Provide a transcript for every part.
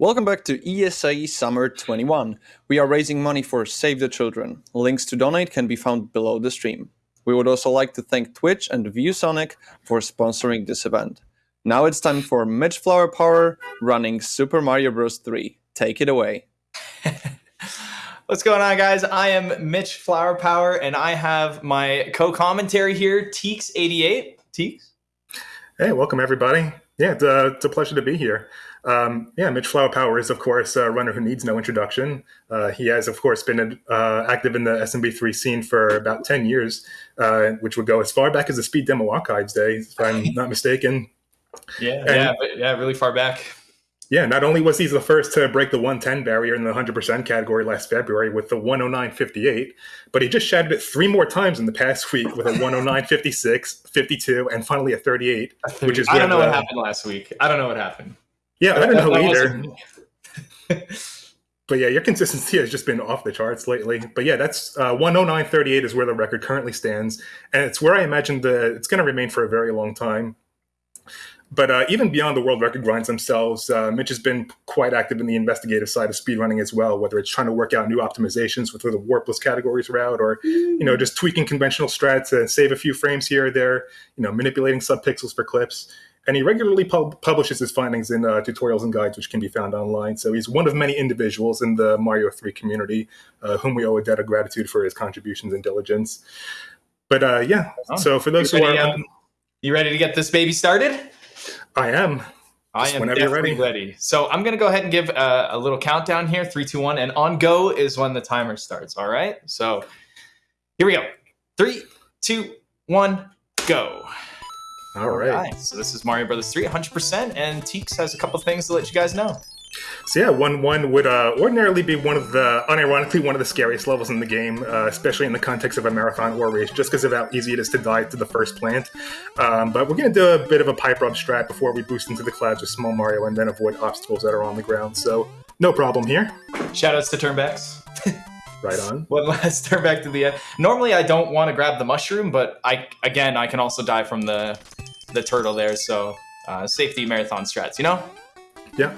Welcome back to ESA Summer 21. We are raising money for Save the Children. Links to donate can be found below the stream. We would also like to thank Twitch and ViewSonic for sponsoring this event. Now it's time for Mitch Flower Power running Super Mario Bros. 3. Take it away. What's going on, guys? I am Mitch Flower Power, and I have my co-commentary here, Teeks88. Teeks? Hey, welcome everybody. Yeah, it's, uh, it's a pleasure to be here. Um, yeah, Mitch Flower Power is, of course, a runner who needs no introduction. Uh, he has, of course, been uh, active in the SMB3 scene for about 10 years, uh, which would go as far back as the Speed Demo Archives days, if I'm not mistaken. Yeah, and, yeah, yeah, really far back. Yeah, not only was he the first to break the 110 barrier in the 100% category last February with the 109.58, but he just shattered it three more times in the past week with a 109.56, 52, and finally a 38, which is I don't know what happened last week. I don't know what happened. Yeah, I don't know either. but yeah, your consistency has just been off the charts lately. But yeah, that's uh, 109.38 is where the record currently stands, and it's where I imagine the it's going to remain for a very long time. But uh, even beyond the world record grinds themselves, uh, Mitch has been quite active in the investigative side of speedrunning as well, whether it's trying to work out new optimizations with the warpless categories route or, you know, just tweaking conventional strats to save a few frames here or there, you know, manipulating subpixels for clips. And he regularly pub- publishes his findings in uh, tutorials and guides, which can be found online. So he's one of many individuals in the Mario 3 community uh, whom we owe a debt of gratitude for his contributions and diligence. But uh, yeah, oh, so for those who are. Um, you ready to get this baby started? I am. I am definitely ready. ready. So I'm going to go ahead and give a, a, little countdown here three, two, one. And on go is when the timer starts. All right. So here we go. Three, two, one, go. All right. All right. So this is Mario Brothers 3, 100%. And Teeks has a couple things to let you guys know. So yeah, one one would uh, ordinarily be one of the, unironically, one of the scariest levels in the game, uh, especially in the context of a marathon or race, just because of how easy it is to die to the first plant. Um, but we're going to do a bit of a pipe rub strat before we boost into the clouds with Small Mario and then avoid obstacles that are on the ground. So no problem here. Shoutouts to turnbacks. right on. One last turn back to the end. Normally, I don't want to grab the mushroom, but I again, I can also die from the the turtle there. So uh, safety marathon strats, you know. Yeah.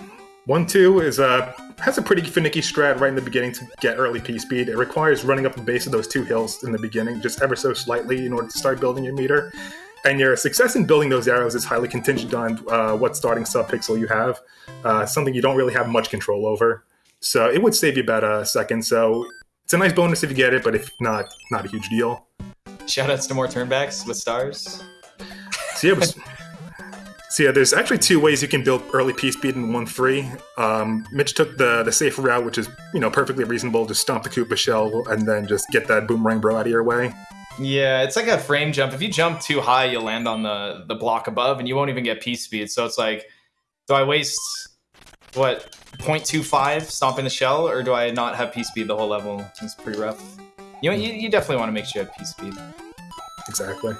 One two is uh has a pretty finicky strat right in the beginning to get early P speed. It requires running up the base of those two hills in the beginning, just ever so slightly, in order to start building your meter. And your success in building those arrows is highly contingent on uh, what starting subpixel you have, uh, something you don't really have much control over. So it would save you about a second. So it's a nice bonus if you get it, but if not, not a huge deal. Shoutouts to more turnbacks with stars. So yeah, So yeah, there's actually two ways you can build early P speed in one three. Um, Mitch took the the safer route, which is you know perfectly reasonable. Just stomp the Koopa shell and then just get that boomerang bro out of your way. Yeah, it's like a frame jump. If you jump too high, you'll land on the the block above, and you won't even get P speed. So it's like, do I waste what 0.25 stomping the shell, or do I not have P speed the whole level? It's pretty rough. You know, you, you definitely want to make sure you have P speed. Exactly.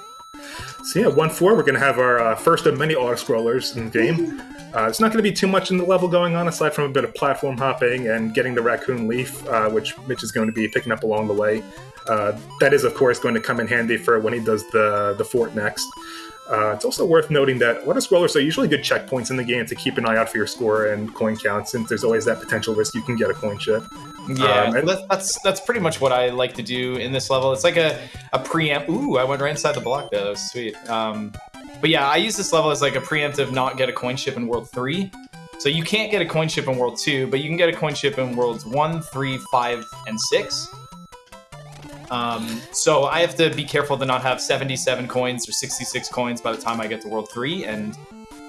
So yeah, 1-4, we're going to have our uh, first of many auto-scrollers in the game. Uh, it's not going to be too much in the level going on, aside from a bit of platform hopping and getting the raccoon leaf, uh, which Mitch is going to be picking up along the way. Uh, that is, of course, going to come in handy for when he does the, the fort next. Uh, it's also worth noting that auto scrollers are usually good checkpoints in the game to keep an eye out for your score and coin count, since there's always that potential risk you can get a coin ship. Yeah, um, that's, that's that's pretty much what I like to do in this level. It's like a a preempt. Ooh, I went right inside the block there. That was sweet. Um, but yeah, I use this level as like a preemptive not get a coin ship in World Three. So you can't get a coin ship in World Two, but you can get a coin ship in Worlds One, Three, Five, and Six. Um, so I have to be careful to not have 77 coins or 66 coins by the time I get to World 3, and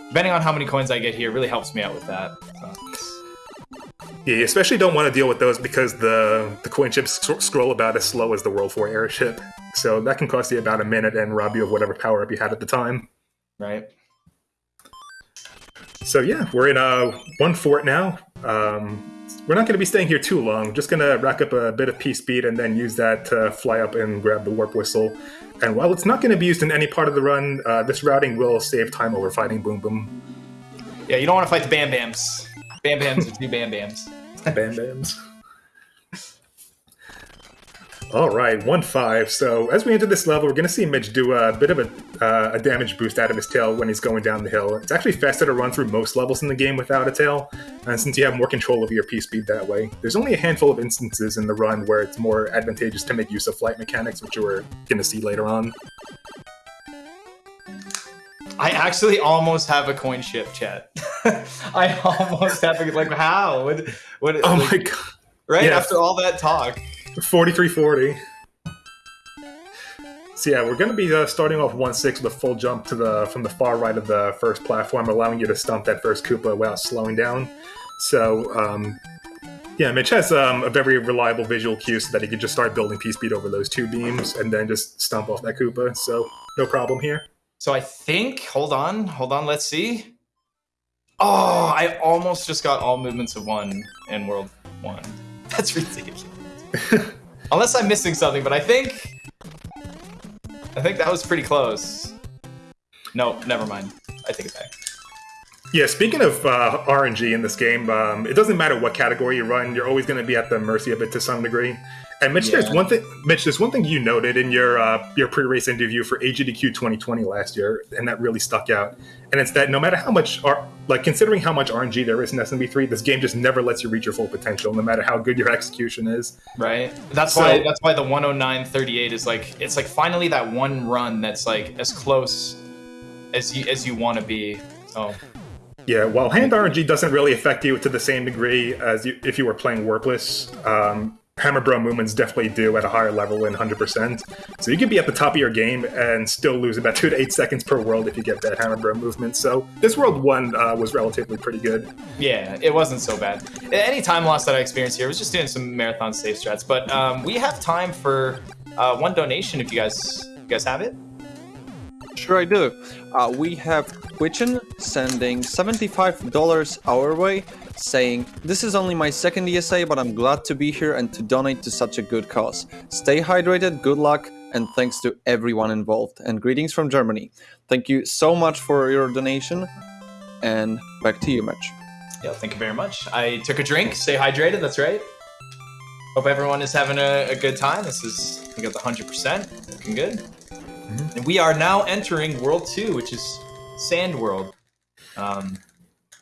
depending on how many coins I get here, really helps me out with that. So. Yeah, you especially don't want to deal with those because the, the coin ships scroll about as slow as the World 4 airship. So that can cost you about a minute and rob you of whatever power up you had at the time. Right. So yeah, we're in uh, one fort now. Um, we're not going to be staying here too long. Just going to rack up a bit of P speed and then use that to fly up and grab the warp whistle. And while it's not going to be used in any part of the run, uh, this routing will save time over fighting Boom Boom. Yeah, you don't want to fight the Bam Bams. Bam Bams are two Bam Bams. Bam Bams. All right, one five. So as we enter this level, we're going to see Mitch do a bit of a, uh, a damage boost out of his tail when he's going down the hill. It's actually faster to run through most levels in the game without a tail, and since you have more control over your P speed that way, there's only a handful of instances in the run where it's more advantageous to make use of flight mechanics, which we're going to see later on. I actually almost have a coin ship, chat. I almost have a, like how? What, what, Oh like, my god, right yeah. after all that talk. 4340. So yeah, we're going to be uh, starting off 1-6 with a full jump to the from the far right of the first platform, allowing you to stump that first Koopa without slowing down. So um, yeah, Mitch has um, a very reliable visual cue so that he can just start building P-Speed over those two beams and then just stomp off that Koopa. So no problem here. So I think, hold on, hold on, let's see. Oh, I almost just got all movements of one in World 1. That's ridiculous. Unless I'm missing something, but I think... I think that was pretty close. No, never mind. I take it back. Yeah, speaking of uh, RNG in this game, um, it doesn't matter what category you run; you're always going to be at the mercy of it to some degree. And Mitch, there's one thing. Mitch, there's one thing you noted in your uh, your pre-race interview for AGDQ 2020 last year, and that really stuck out. And it's that no matter how much, R- like considering how much RNG there is in SMB3, this game just never lets you reach your full potential, no matter how good your execution is. Right? That's So- why that's why the 109.38 is like it's like finally that one run that's like as close as you as you want to be. So Yeah, while hand RNG doesn't really affect you to the same degree as you, if you were playing Warpless, um, Hammer Bro movements definitely do at a higher level in 100%. So you could be at the top of your game and still lose about 2 to 8 seconds per world if you get that Hammer Bro movement. So this World 1 uh, was relatively pretty good. Yeah, it wasn't so bad. Any time loss that I experienced here was just doing some marathon safe strats. But um, we have time for uh, one donation if you guys you guys have it. Sure, I do. Uh, we have Twitchen sending $75 our way, saying, This is only my second ESA, but I'm glad to be here and to donate to such a good cause. Stay hydrated, good luck, and thanks to everyone involved. And greetings from Germany. Thank you so much for your donation, and back to you, Mitch. Yeah, thank you very much. I took a drink. Stay hydrated. That's right. Hope everyone is having a, a good time. This is we got the hundred percent. Looking good. And we are now entering World Two, which is Sand World. Um,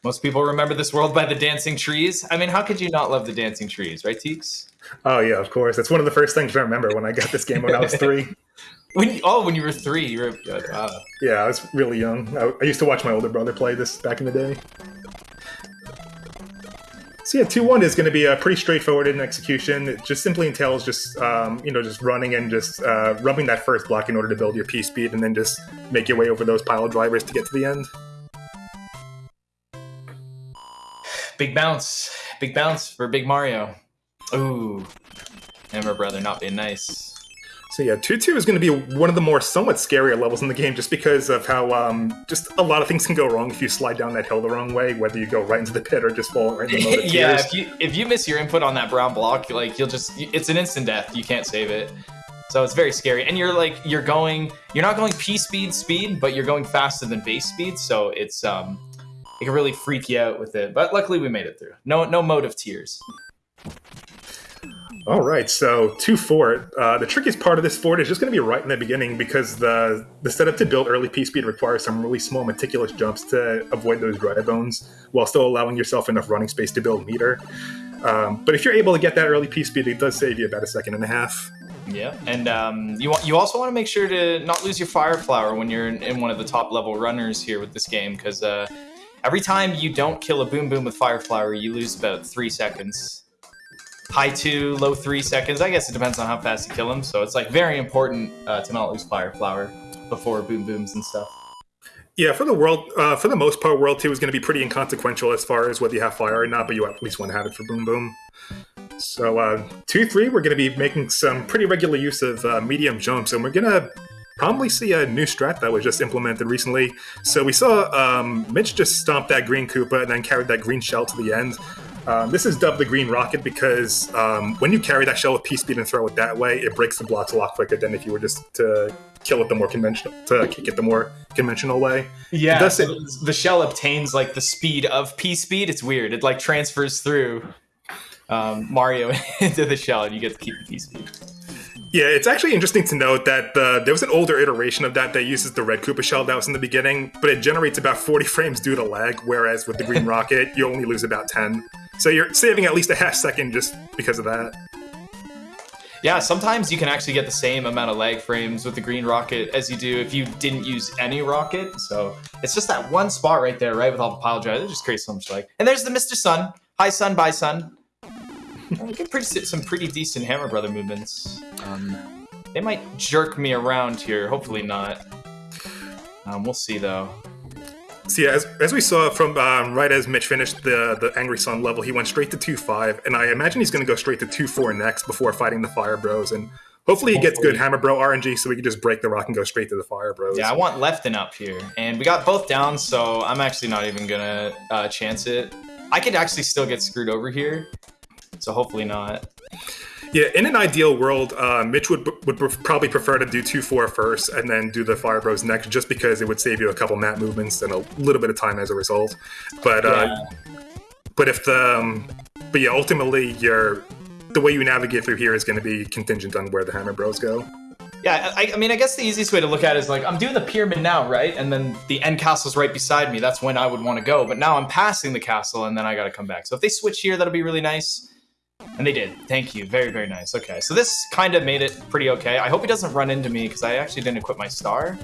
most people remember this world by the dancing trees. I mean, how could you not love the dancing trees, right, Teeks? Oh, yeah, of course. That's one of the first things I remember when I got this game when I was three. When you, oh, when you were three, you were uh, Yeah, I was really young. I, I used to watch my older brother play this back in the day. So yeah, two one is going to be a pretty straightforward in execution. It just simply entails just um, you know just running and just uh, rubbing that first block in order to build your P speed, and then just make your way over those pile drivers to get to the end. big bounce, big bounce for Big Mario. Ooh, Hammer brother not being nice. So yeah, two two is going to be one of the more somewhat scarier levels in the game, just because of how um, just a lot of things can go wrong if you slide down that hill the wrong way, whether you go right into the pit or just fall right in the yeah, if you if you miss your input on that brown block, like you'll just it's an instant death. You can't save it. So it's very scary. And you're like you're going you're not going P speed speed, but you're going faster than base speed, so it's um it can really freak you out with it. But luckily we made it through. No no mode of tears. All right, so two fort. Uh, the trickiest part of this fort is just going to be right in the beginning because the the setup to build early P speed requires some really small, meticulous jumps to avoid those dry bones, while still allowing yourself enough running space to build meter. Um, but if you're able to get that early P speed, it does save you about a second and a half. Yeah, and um, you you also want to make sure to not lose your fire flower when you're in, in one of the top level runners here with this game, because uh, every time you don't kill a boom boom with fire flower, you lose about three seconds. High two, low three seconds. I guess it depends on how fast you kill them. So it's like very important uh, to not lose fire flower before boom booms and stuff. Yeah, for the world, uh, for the most part, World Two is going to be pretty inconsequential as far as whether you have fire or not, but you at least want to have it for Boom Boom. So uh, two three, we're going to be making some pretty regular use of uh, medium jumps, and we're going to probably see a new strat that was just implemented recently. So we saw um, Mitch just stomp that green Koopa and then carried that green shell to the end. Um, this is dubbed the green rocket because um, when you carry that shell with P speed and throw it that way, it breaks the blocks a lot quicker than if you were just to kill it the more conventional to kick it the more conventional way. Yeah, does so the shell obtains like the speed of P speed. It's weird. It like transfers through um, Mario into the shell, and you get to keep the P speed. Yeah, it's actually interesting to note that uh, there was an older iteration of that that uses the red Koopa shell that was in the beginning, but it generates about 40 frames due to lag, whereas with the green rocket, you only lose about 10. So you're saving at least a half second just because of that. Yeah, sometimes you can actually get the same amount of lag frames with the green rocket as you do if you didn't use any rocket. So it's just that one spot right there, right, with all the pile drives. It just creates so much lag. And there's the Mr. Sun. Hi, Sun. Bye, Sun. we get pretty, some pretty decent Hammer Brother movements. Um, they might jerk me around here. Hopefully not. Um, we'll see, though. So yeah, as, as we saw from um, right as Mitch finished the the Angry Sun level, he went straight to two five, and I imagine he's going to go straight to two four next before fighting the Fire Bros. And hopefully he gets good Hammer Bro RNG, so we can just break the rock and go straight to the Fire Bros. Yeah, I want left and up here, and we got both down, so I'm actually not even gonna uh, chance it. I could actually still get screwed over here, so hopefully not. Yeah, in an ideal world, uh, Mitch would would probably prefer to do two four first and then do the Fire Bros next, just because it would save you a couple map movements and a little bit of time as a result. But uh, but if the um, but yeah, ultimately your the way you navigate through here is going to be contingent on where the Hammer Bros go. Yeah, I, I, mean, I guess the easiest way to look at it is like I'm doing the pyramid now, right? And then the end castle's right beside me. That's when I would want to go. But now I'm passing the castle, and then I got to come back. So if they switch here, that'll be really nice. And they did. Thank you. Very, very nice. Okay, so this kind of made it pretty okay. I hope he doesn't run into me because I actually didn't equip my star.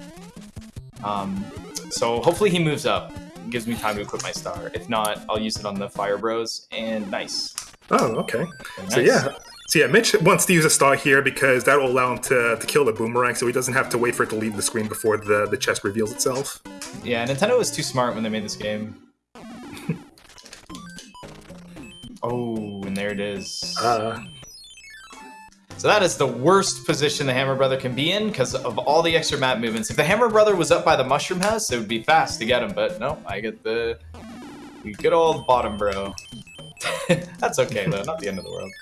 Um, so hopefully he moves up. Gives me time to equip my star. If not, I'll use it on the Fire Bros. And nice. Oh, okay. Nice. So yeah. So yeah, Mitch wants to use a star here because that will allow him to, to kill the boomerang so he doesn't have to wait for it to leave the screen before the, the chest reveals itself. Yeah, Nintendo was too smart when they made this game. Oh, and there it is. Uh, so that is the worst position the Hammer Brother can be in because of all the extra map movements. If the Hammer Brother was up by the Mushroom House, it would be fast to get him, but no, I get the good old bottom bro. That's okay though, not the end of the world.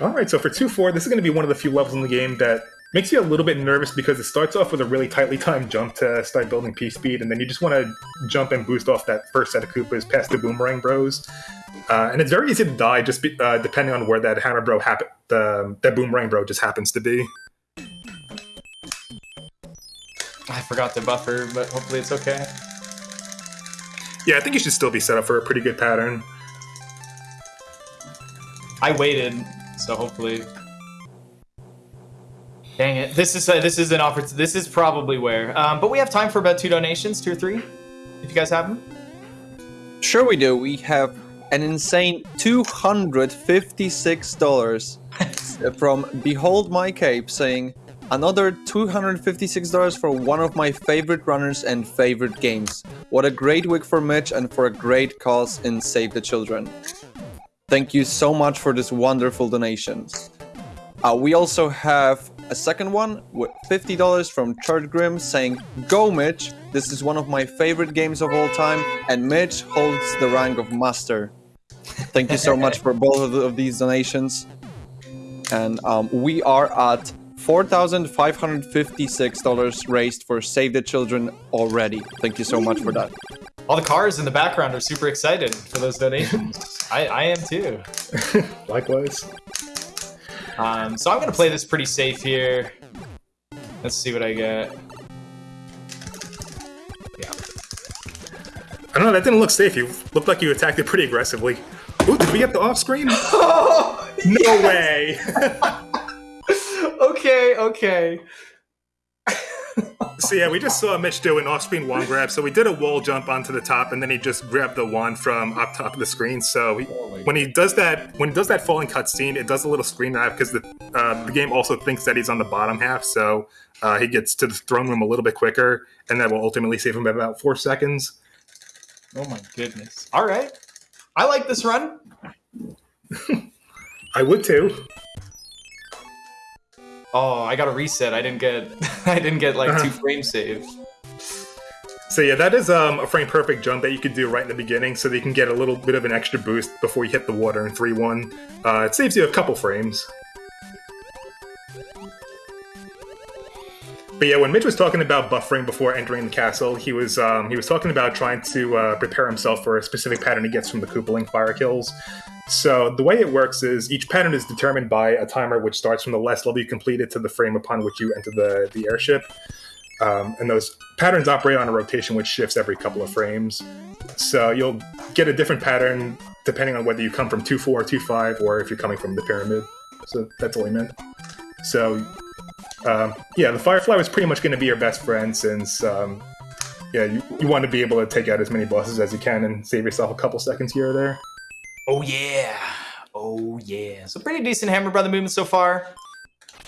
Alright, so for 2-4, this is going to be one of the few levels in the game that makes you a little bit nervous because it starts off with a really tightly timed jump to start building P speed, and then you just want to jump and boost off that first set of Koopas past the Boomerang Bros. Uh, and it's very easy to die just be, uh, depending on where that Hammer Bro happen, the that Boomerang Bro just happens to be. I forgot the buffer, but hopefully it's okay. Yeah, I think you should still be set up for a pretty good pattern. I waited, so hopefully Dang it! This is a, this is an offer. This is probably where. Um, but we have time for about two donations, two or three, if you guys have them. Sure, we do. We have an insane two hundred fifty-six dollars from Behold My Cape saying another two hundred fifty-six dollars for one of my favorite runners and favorite games. What a great week for Mitch and for a great cause in Save the Children. Thank you so much for this wonderful donation. Uh, we also have a second one with $50 from Chart Grim saying, Go Mitch, this is one of my favorite games of all time, and Mitch holds the rank of Master. Thank you so much for both of, the, of these donations. And um, we are at $4,556 raised for Save the Children already. Thank you so much for that. All the cars in the background are super excited for those donations. I, I am too. Likewise. Um, so I'm going to play this pretty safe here. Let's see what I get. Yeah. I don't know, that didn't look safe. You looked like you attacked it pretty aggressively. Ooh, did we get the off screen? no way! okay, okay so yeah, we just saw Mitch do an off-screen wand grab. So we did a wall jump onto the top, and then he just grabbed the wand from up top of the screen. So he, when he does that, when he does that falling cutscene, it does a little screen grab because the uh, the game also thinks that he's on the bottom half. So uh, he gets to the throne room a little bit quicker, and that will ultimately save him by about four seconds. Oh my goodness! All right, I like this run. I would too. Oh, I got a reset. I didn't get I didn't get like two frame saves. So yeah, that is um, a frame perfect jump that you could do right in the beginning, so that you can get a little bit of an extra boost before you hit the water in three one. Uh, it saves you a couple frames. But yeah, when Mitch was talking about buffering before entering the castle, he was um, he was talking about trying to uh, prepare himself for a specific pattern he gets from the Koopaling fire kills. So the way it works is each pattern is determined by a timer which starts from the last level you completed to the frame upon which you enter the, the airship. Um, and those patterns operate on a rotation which shifts every couple of frames. So you'll get a different pattern depending on whether you come from 2-4 or 2-5 or if you're coming from the pyramid. So that's all he meant. So um, yeah, the Firefly was pretty much going to be your best friend since um, yeah, you, you want to be able to take out as many bosses as you can and save yourself a couple seconds here or there. Oh yeah. Oh yeah. So pretty decent Hammer Brother movement so far.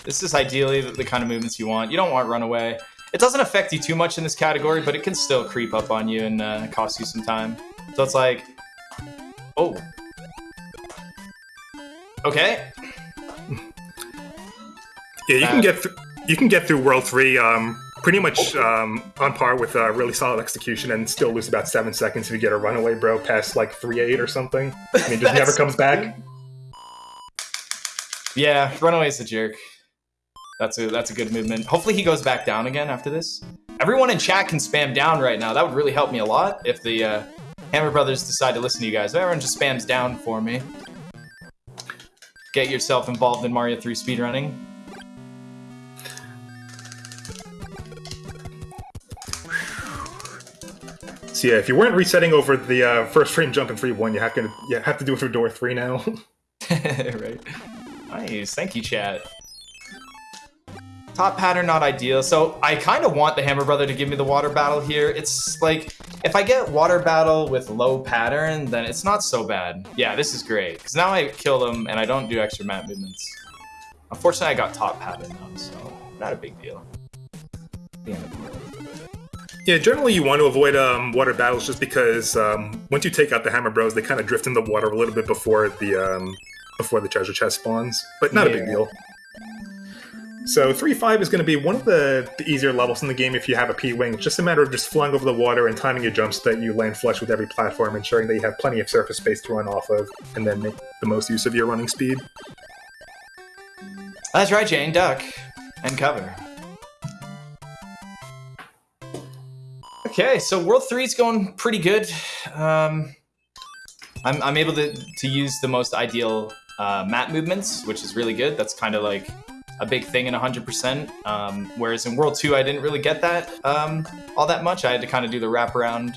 This is ideally the, the kind of movements you want. You don't want Runaway. It doesn't affect you too much in this category, but it can still creep up on you and uh, cost you some time. So it's like, oh. Okay. Yeah, you Uh, can get you can get through World Three um, pretty much um, on par with uh, really solid execution and still lose about seven seconds if you get a runaway bro past like three eight or something. I mean, just never comes back. Yeah, Runaway's a jerk. That's a that's a good movement. Hopefully he goes back down again after this. Everyone in chat can spam down right now. That would really help me a lot if the uh, Hammer Brothers decide to listen to you guys. Everyone just spams down for me. Get yourself involved in Mario 3 speedrunning. So yeah, if you weren't resetting over the uh, first frame jump in three one, you have to you have to do it through door three now. right. Nice. Thank you, chat. Top pattern not ideal. So I kind of want the Hammer Brother to give me the water battle here. It's like if I get water battle with low pattern, then it's not so bad. Yeah, this is great because now I kill them and I don't do extra map movements. Unfortunately, I got top pattern though, so not a big deal. The end of the world. Yeah, generally you want to avoid um, water battles just because um, once you take out the Hammer Bros, they kind of drift in the water a little bit before the um, before the treasure chest spawns, but not a big deal. So 3-5 is going to be one of the, the easier levels in the game if you have a P-Wing. It's just a matter of just flying over the water and timing your jumps so that you land flush with every platform, ensuring that you have plenty of surface space to run off of, and then make the most use of your running speed. That's right, Jane. Duck and cover. Okay, so World 3 is going pretty good. Um, I'm, I'm able to, to use the most ideal uh, map movements, which is really good. That's kind of like a big thing in 100%. Um, whereas in World 2, I didn't really get that um, all that much. I had to kind of do the wraparound.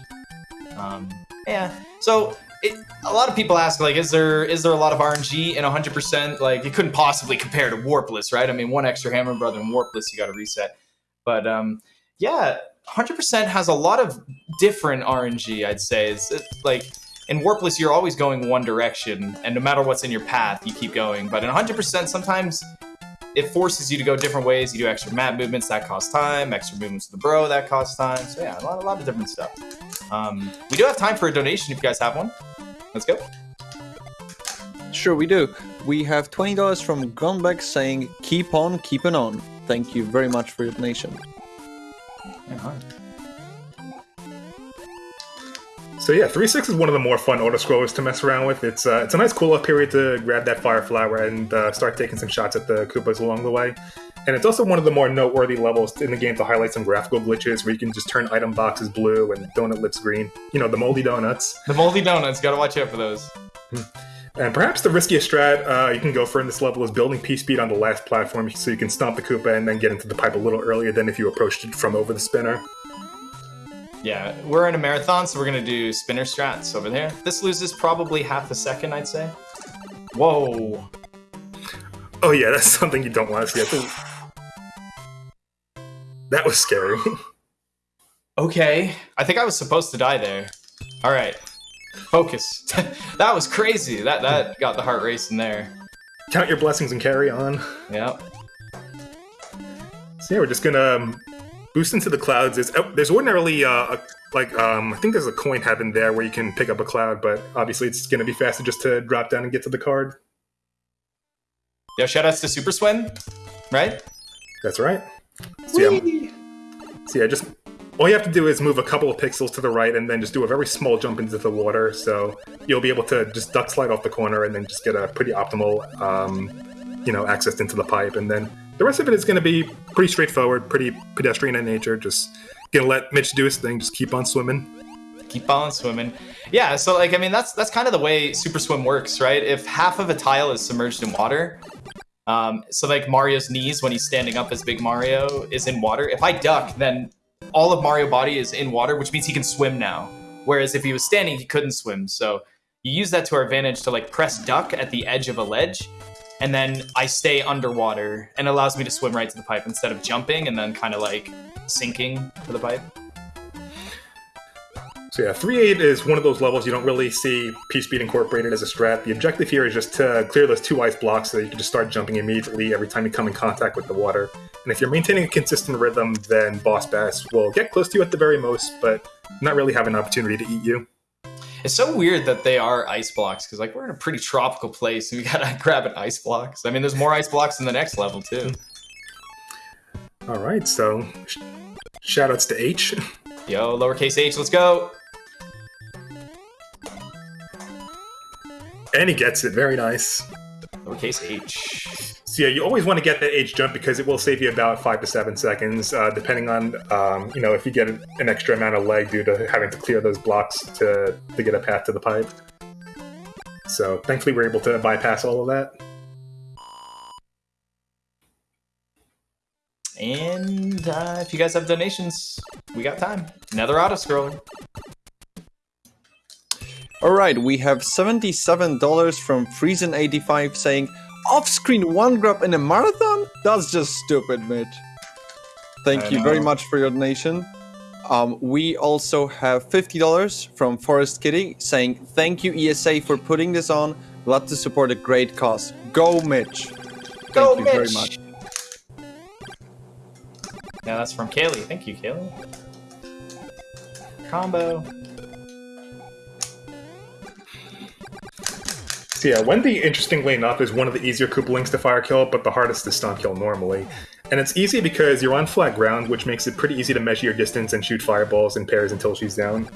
Um, yeah, so it, a lot of people ask like is there is there a lot of rng in 100% like it couldn't possibly compare to warpless right i mean one extra hammer brother and warpless you got to reset but um yeah 100% has a lot of different rng i'd say it's, it, like in warpless you're always going one direction and no matter what's in your path you keep going but in 100% sometimes it forces you to go different ways you do extra map movements that cost time extra movements with the bro that cost time so yeah a lot, a lot of different stuff um, we do have time for a donation if you guys have one Let's go. Sure, we do. We have $20 from Gunbeck saying, keep on keeping on. Thank you very much for your donation. So yeah, 3-6 is one of the more fun auto-scrollers to mess around with. It's uh, it's a nice cool-off period to grab that fire flower and uh, start taking some shots at the Koopas along the way. And it's also one of the more noteworthy levels in the game to highlight some graphical glitches where you can just turn item boxes blue and donut lifts green. You know, the moldy donuts. The moldy donuts, gotta watch out for those. And perhaps the riskiest strat uh, you can go for in this level is building P-Speed on the last platform so you can stomp the Koopa and then get into the pipe a little earlier than if you approached it from over the spinner. Yeah, we're in a marathon, so we're gonna do spinner strats over there. This loses probably half a second, I'd say. Whoa. Oh yeah, that's something you don't want to see. That was scary. Okay, I think I was supposed to die there. All right, focus. that was crazy. That that got the heart racing there. Count your blessings and carry on. Yep. So yeah, we're just gonna um, boost into the clouds. There's, oh, there's ordinarily uh, a, like um, I think there's a coin heaven there where you can pick up a cloud, but obviously it's gonna be faster just to drop down and get to the card. Yo, shoutouts to Super Swim, right? That's right. So yeah, so yeah, just all you have to do is move a couple of pixels to the right and then just do a very small jump into the water. So you'll be able to just duck slide off the corner and then just get a pretty optimal, um, you know, access into the pipe. And then the rest of it is going to be pretty straightforward, pretty pedestrian in nature. Just gonna let Mitch do his thing. Just keep on swimming. Keep on swimming. Yeah, so like I mean that's that's kind of the way Super Swim works, right? If half of a tile is submerged in water, um, so like Mario's knees when he's standing up as Big Mario is in water. If I duck, then all of Mario body is in water, which means he can swim now. Whereas if he was standing, he couldn't swim. So you use that to our advantage to like press duck at the edge of a ledge, and then I stay underwater and allows me to swim right to the pipe instead of jumping and then kind of like sinking to the pipe. So yeah, 3-8 is one of those levels you don't really see P-Speed incorporated as a strat. The objective here is just to clear those two ice blocks so that you can just start jumping immediately every time you come in contact with the water. And if you're maintaining a consistent rhythm, then Boss Bass will get close to you at the very most, but not really have an opportunity to eat you. It's so weird that they are ice blocks because like we're in a pretty tropical place and we gotta grab an ice blocks. I mean, there's more ice blocks in the next level too. All right, so sh- shoutouts to H. Yo, lowercase h, let's go. And he gets it, very nice. Lowercase h. So yeah, you always want to get that H jump because it will save you about five to seven seconds, uh, depending on um, you know if you get an extra amount of leg due to having to clear those blocks to to get a path to the pipe. So thankfully, we're able to bypass all of that. And uh, if you guys have donations, we got time. Another auto scroller. All right, we have $77 from Friesen85 saying, off-screen wand grab in a marathon? That's just stupid, Mitch. Thank I you very much for your donation. Um, we also have $50 from Forest Kitty saying, thank you ESA for putting this on. Glad to support a great cause. Go, Mitch. Thank Go, you very much. Yeah, that's from Kaylee. Thank you, Kaylee. Combo. Yeah, Wendy, interestingly enough, is one of the easier Koopalings to fire kill, but the hardest to stun kill normally. And it's easy because you're on flat ground, which makes it pretty easy to measure your distance and shoot fireballs in pairs until she's down.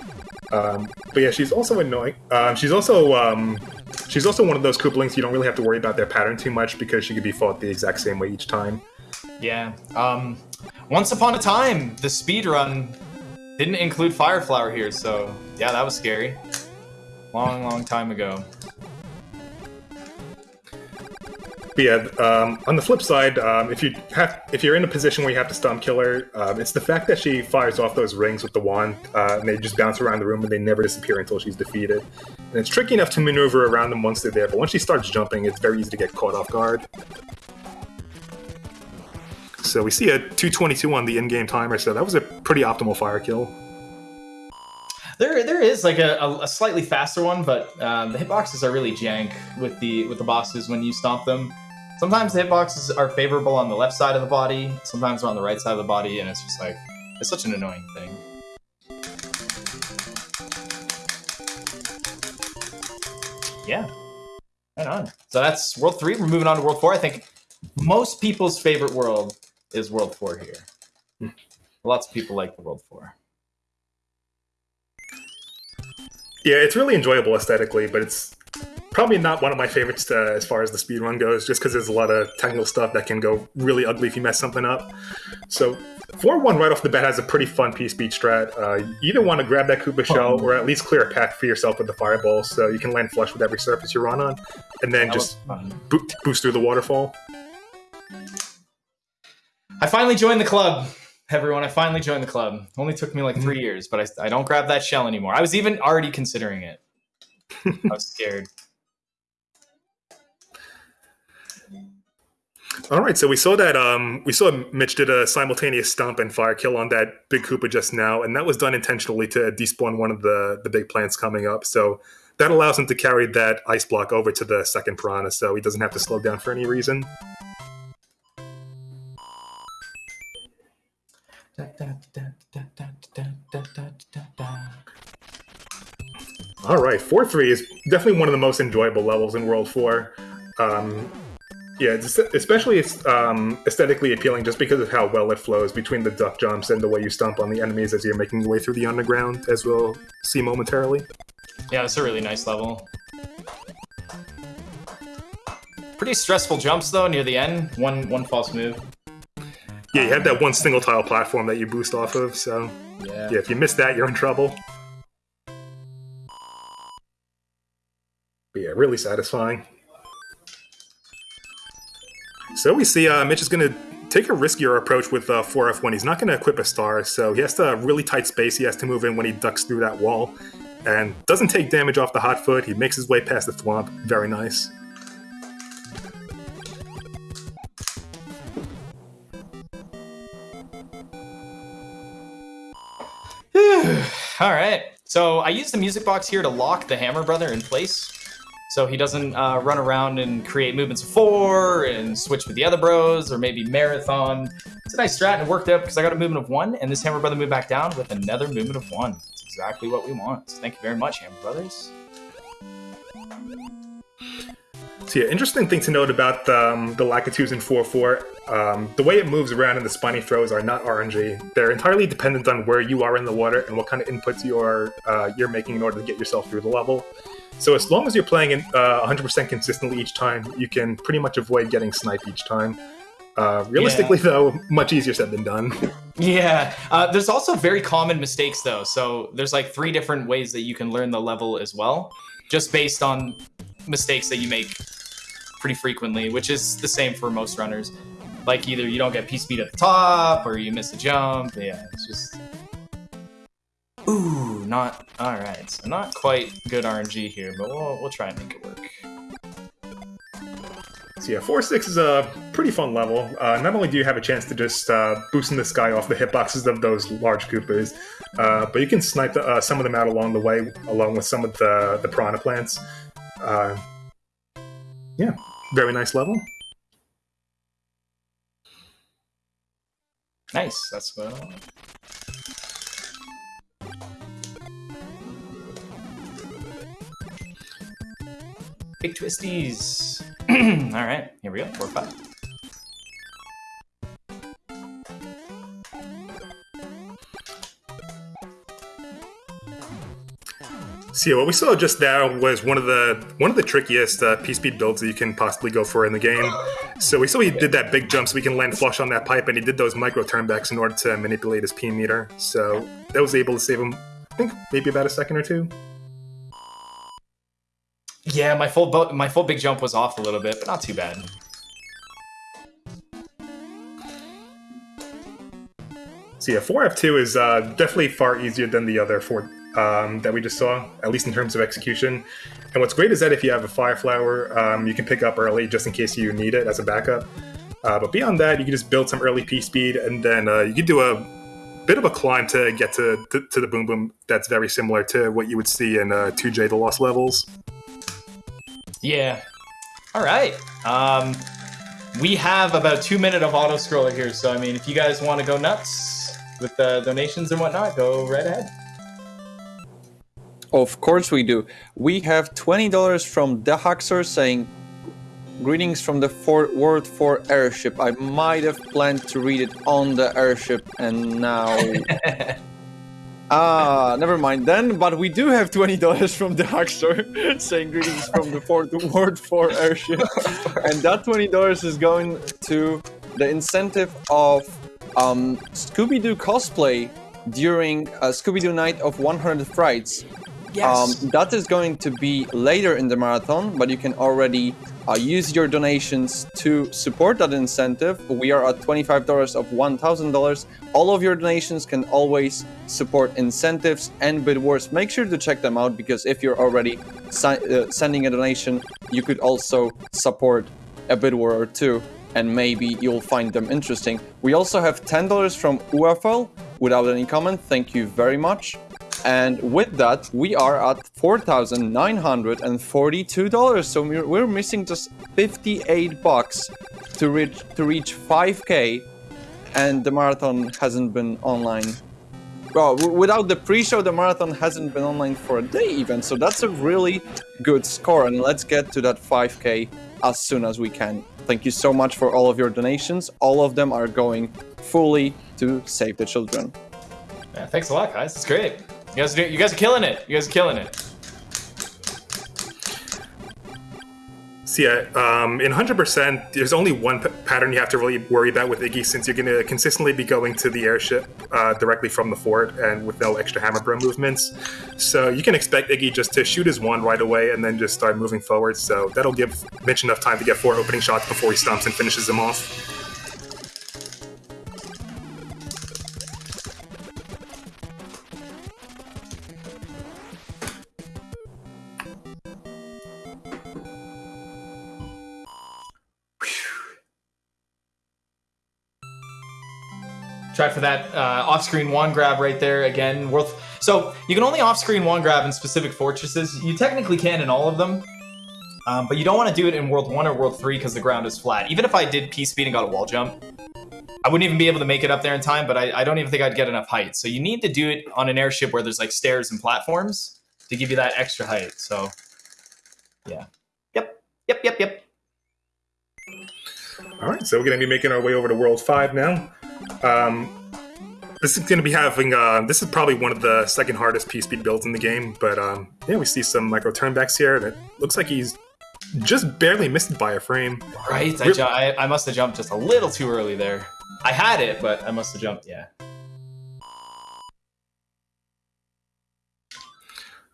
Um, but yeah, she's also annoying. Um, she's also um, she's also one of those Koopalings you don't really have to worry about their pattern too much because she could be fought the exact same way each time. Yeah. Um, once upon a time, the speed run didn't include Fire Flower here, so yeah, that was scary. Long, long time ago. But yeah, um, on the flip side, um, if you have, if you're in a position where you have to stomp kill her, um, it's the fact that she fires off those rings with the wand, uh, and they just bounce around the room and they never disappear until she's defeated. And it's tricky enough to maneuver around them once they're there, but once she starts jumping, it's very easy to get caught off guard. So we see a 222 on the in-game timer, so that was a pretty optimal fire kill. There, there is like a, a, slightly faster one, but um, the hitboxes are really jank with the with the bosses when you stomp them. Sometimes the hitboxes are favorable on the left side of the body, sometimes they're on the right side of the body, and it's just like it's such an annoying thing. Yeah, right on. So that's World Three. We're moving on to World Four. I think most people's favorite world is World Four here. Hmm. Lots of people like the World Four. Yeah, it's really enjoyable aesthetically, but it's probably not one of my favorites uh, as far as the speedrun goes, just because there's a lot of technical stuff that can go really ugly if you mess something up. So, 4 1 right off the bat has a pretty fun P speed strat. Uh, you either want to grab that Koopa shell or at least clear a path for yourself with the fireball so you can land flush with every surface you run on, and then That just bo- boost through the waterfall. I finally joined the club, everyone. I finally joined the club. Only took me like three years, but I, I don't grab that shell anymore. I was even already considering it. I was scared. All right, so we saw that um, we saw Mitch did a simultaneous stomp and fire kill on that big Koopa just now, and that was done intentionally to despawn one of the the big plants coming up. So that allows him to carry that ice block over to the second piranha, so he doesn't have to slow down for any reason. All right, four three is definitely one of the most enjoyable levels in World Four. Um, yeah, it's especially it's um, aesthetically appealing just because of how well it flows between the duck jumps and the way you stomp on the enemies as you're making your way through the underground, as we'll see momentarily. Yeah, it's a really nice level. Pretty stressful jumps though near the end. One one false move. Yeah, you have that one single tile platform that you boost off of. So Yeah. yeah, if you miss that, you're in trouble. But yeah, really satisfying. So we see uh, Mitch is going to take a riskier approach with uh, 4F1. he's not going to equip a star, so he has to really tight space. He has to move in when he ducks through that wall, and doesn't take damage off the hot foot. He makes his way past the thwomp. Very nice. All right. So I use the music box here to lock the Hammer Brother in place. So he doesn't uh, run around and create movements of four and switch with the other bros or maybe marathon. It's a nice strat and it worked out because I got a movement of one and this Hammer Brother moved back down with another movement of one. It's exactly what we want. So thank you very much, Hammer Brothers. So yeah, interesting thing to note about um, the Lakitus in 4-4, um, the way it moves around and the spiny throws are not RNG. They're entirely dependent on where you are in the water and what kind of inputs you're, uh, you're making in order to get yourself through the level. So as long as you're playing it uh, 100% consistently each time, you can pretty much avoid getting sniped each time. Uh, realistically, though, much easier said than done. Yeah. Uh, there's also very common mistakes though. So there's like three different ways that you can learn the level as well, just based on mistakes that you make pretty frequently, which is the same for most runners. Like either you don't get P speed at the top or you miss a jump. Yeah, it's just. Ooh, not all right. So not quite good RNG here, but we'll we'll try and make it work. So yeah, 4-6 is a pretty fun level. Uh, not only do you have a chance to just uh, boost in the sky off the hitboxes of those large Koopas, uh, but you can snipe the, uh, some of them out along the way, along with some of the, the piranha plants. Uh, yeah, very nice level. Nice. That's well. Big twisties. All right, here we go. Four five. So yeah, what we saw just now was one of the one of the trickiest uh, P-speed builds that you can possibly go for in the game. So we saw he did that big jump so we can land flush on that pipe, and he did those micro turnbacks in order to manipulate his P meter. So that was able to save him, I think, maybe about a second or two. Yeah, my full my full big jump was off a little bit, but not too bad. So yeah, 4F2 is uh, definitely far easier than the other four um, that we just saw, at least in terms of execution. And what's great is that if you have a Fire Flower, um, you can pick up early just in case you need it as a backup. Uh, but beyond that, you can just build some early P speed, and then uh, you can do a bit of a climb to get to, to, to the Boom Boom that's very similar to what you would see in uh, 2J The Lost Levels. Yeah. All right. Um, we have about two minute of auto scroller here, so I mean, if you guys want to go nuts with the donations and whatnot, go right ahead. Of course we do. We have $20 from the Haxor saying, Greetings from the Fort World 4 airship. I might have planned to read it on the airship and now... Ah, never mind then, but we do have $20 from the Haxor saying greetings from the Fort World 4 airship. and that $20 is going to the incentive of um, Scooby-Doo cosplay during uh, Scooby-Doo Night of 100 Frights. Yes. Um, that is going to be later in the marathon, but you can already uh, use your donations to support that incentive. We are at $25 of $1,000. All of your donations can always support incentives and Bid Wars. Make sure to check them out because if you're already uh, sending a donation, you could also support a Bid War or two and maybe you'll find them interesting. We also have $10 from UFL without any comment. Thank you very much. And with that, we are at $4,942. So we're, missing just 58 bucks to reach to reach 5k and the marathon hasn't been online. Well, without the pre-show, the marathon hasn't been online for a day even. So that's a really good score and let's get to that 5k as soon as we can. Thank you so much for all of your donations. All of them are going fully to save the children. Yeah, thanks a lot, guys. It's great. You guys, you guys are killing it. You guys are killing it. Yeah, um, in 100%, there's only one pattern you have to really worry about with Iggy, since you're going to consistently be going to the airship uh, directly from the fort and with no extra hammer bro movements. So you can expect Iggy just to shoot his wand right away and then just start moving forward. So that'll give Mitch enough time to get four opening shots before he stomps and finishes him off. Try for that uh, off-screen one grab right there again. Worth. So you can only off-screen one grab in specific fortresses. You technically can in all of them, um, but you don't want to do it in World One or World Three because the ground is flat. Even if I did P speed and got a wall jump, I wouldn't even be able to make it up there in time. But I, I don't even think I'd get enough height. So you need to do it on an airship where there's like stairs and platforms to give you that extra height. So yeah. Yep. Yep. Yep. Yep. All right, so we're going to be making our way over to World 5 now. Um, this is going to be having, uh, this is probably one of the second hardest P speed builds in the game, but um, yeah, we see some micro turnbacks here, and it looks like he's just barely missed by a frame. Right. I, I, I must have jumped just a little too early there. I had it, but I must have jumped. Yeah.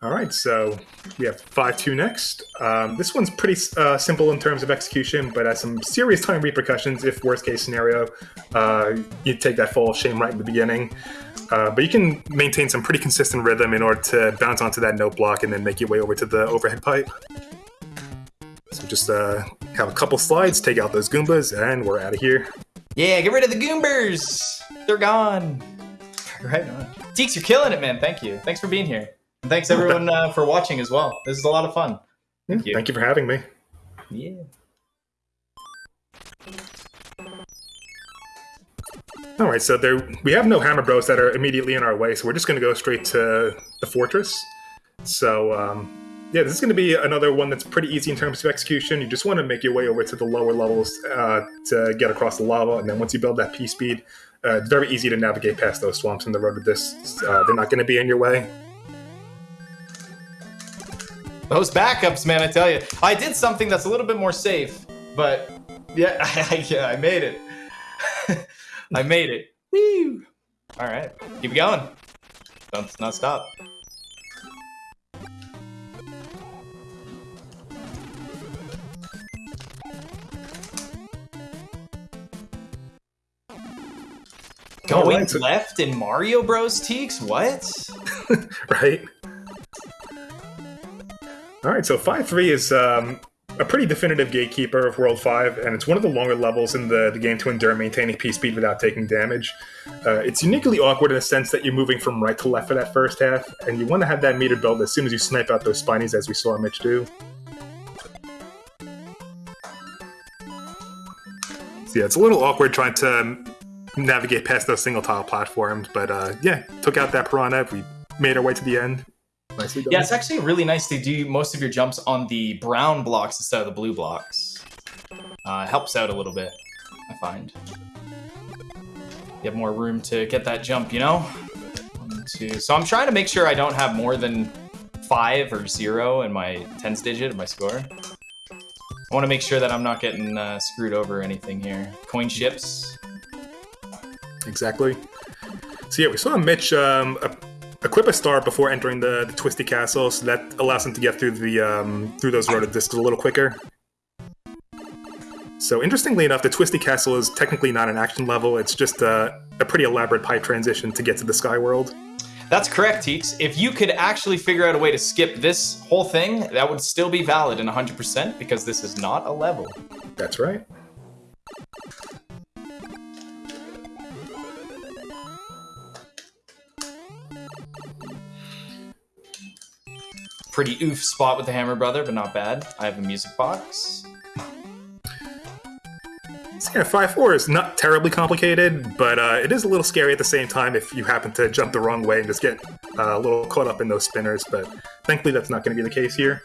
All right, so we have 5 2 next. Um, this one's pretty uh, simple in terms of execution, but has some serious time repercussions if, worst case scenario, uh, you take that fall of shame right in the beginning. Uh, but you can maintain some pretty consistent rhythm in order to bounce onto that note block and then make your way over to the overhead pipe. So just uh, have a couple slides, take out those Goombas, and we're out of here. Yeah, get rid of the Goombers. They're gone. Right on. Teeks, you're killing it, man. Thank you. Thanks for being here. And thanks everyone uh, for watching as well. This is a lot of fun. Thank you. Thank you for having me. Yeah. All right, so there we have no hammer bros that are immediately in our way, so we're just going to go straight to the fortress. So um, yeah, this is going to be another one that's pretty easy in terms of execution. You just want to make your way over to the lower levels uh, to get across the lava, and then once you build that P speed, uh, it's very easy to navigate past those Thwomps in the road to this. Uh, they're not going to be in your way. Those backups, man, I tell you. I did something that's a little bit more safe, but yeah, I, yeah, I made it. I made it. Woo! All right, keep going. Don't not stop. Going Alright, so- left in Mario Bros. Teeks? What? right? All right, so 5 3 is um, a pretty definitive gatekeeper of World 5, and it's one of the longer levels in the, the game to endure maintaining P speed without taking damage. Uh, it's uniquely awkward in the sense that you're moving from right to left for that first half, and you want to have that meter build as soon as you snipe out those spinies, as we saw Mitch do. So yeah, it's a little awkward trying to um, navigate past those single tile platforms, but uh, yeah, took out that piranha. We made our way to the end. Nicely done. Yeah, it's actually really nice to do most of your jumps on the brown blocks instead of the blue blocks. Uh, helps out a little bit, I find. You have more room to get that jump, you know? One, two. So I'm trying to make sure I don't have more than five or zero in my tens digit of my score. I want to make sure that I'm not getting uh, screwed over or anything here. Coin ships. Exactly. So yeah, we saw Mitch um, equip a star before entering the, the Twisty Castle, so that allows him to get through the um, through those rotor discs a little quicker. So interestingly enough, the Twisty Castle is technically not an action level; it's just a, a pretty elaborate pipe transition to get to the Sky World. That's correct, Teeks. If you could actually figure out a way to skip this whole thing, that would still be valid in 100% because this is not a level. That's right. Pretty oof spot with the Hammer Brother, but not bad. I have a music box. Five four is not terribly complicated, but uh, it is a little scary at the same time if you happen to jump the wrong way and just get uh, a little caught up in those spinners. But thankfully, that's not going to be the case here.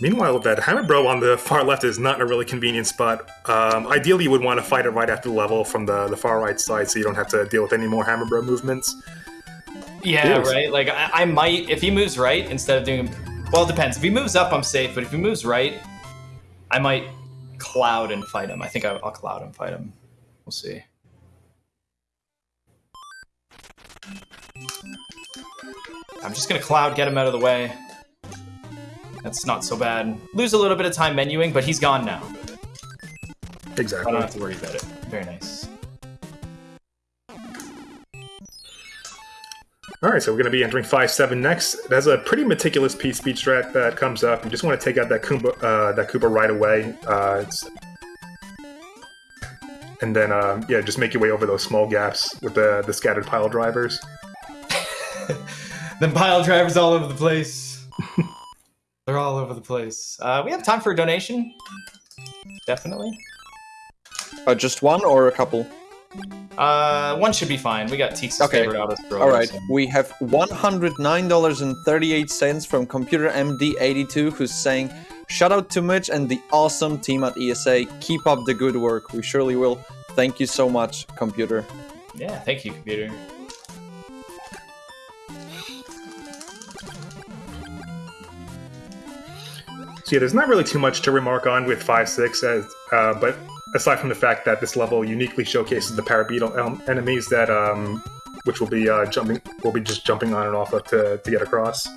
Meanwhile, that Hammer Bro on the far left is not in a really convenient spot. Um, ideally, you would want to fight it right after the level from the, the far right side so you don't have to deal with any more Hammer Bro movements. Yeah, Yes. right. Like I, I might if he moves right instead of doing. Well, it depends. If he moves up, I'm safe. But if he moves right, I might cloud and fight him. I think I'll, I'll cloud and fight him. We'll see. I'm just gonna cloud, get him out of the way. That's not so bad. Lose a little bit of time menuing, but he's gone now. Exactly. I don't have to worry about it. Very nice. All right, so we're going to be entering 5-7 next. There's a pretty meticulous P speed strat that comes up. You just want to take out that Koopa, uh, that Koopa right away. Uh, it's... And then, um, yeah, just make your way over those small gaps with the, the scattered pile drivers. Then pile drivers all over the place. They're all over the place. Uh, we have time for a donation. Definitely. Uh, just one or a couple? Uh, one should be fine. We got Teeks' Okay. favorite scroller. All right, so- we have $109.38 from Computer MD82 who's saying, Shout out to Mitch and the awesome team at ESA. Keep up the good work. We surely will. Thank you so much, Computer. Yeah, thank you, computer. So yeah, there's not really too much to remark on with 5-6, as, uh, but aside from the fact that this level uniquely showcases the parabeetle enemies that, um, which will be uh, jumping, will be just jumping on and off of to, to get across.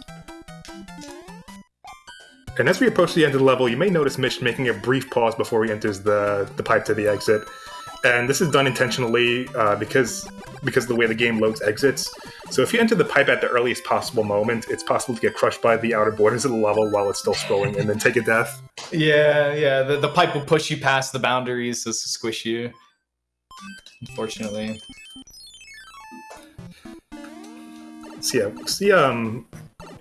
And as we approach the end of the level, you may notice Mitch making a brief pause before he enters the, the pipe to the exit. And this is done intentionally uh, because because of the way the game loads exits. So if you enter the pipe at the earliest possible moment, it's possible to get crushed by the outer borders of the level while it's still scrolling and then take a death. Yeah, yeah. The, the pipe will push you past the boundaries to squish you. Unfortunately. So yeah, so the um,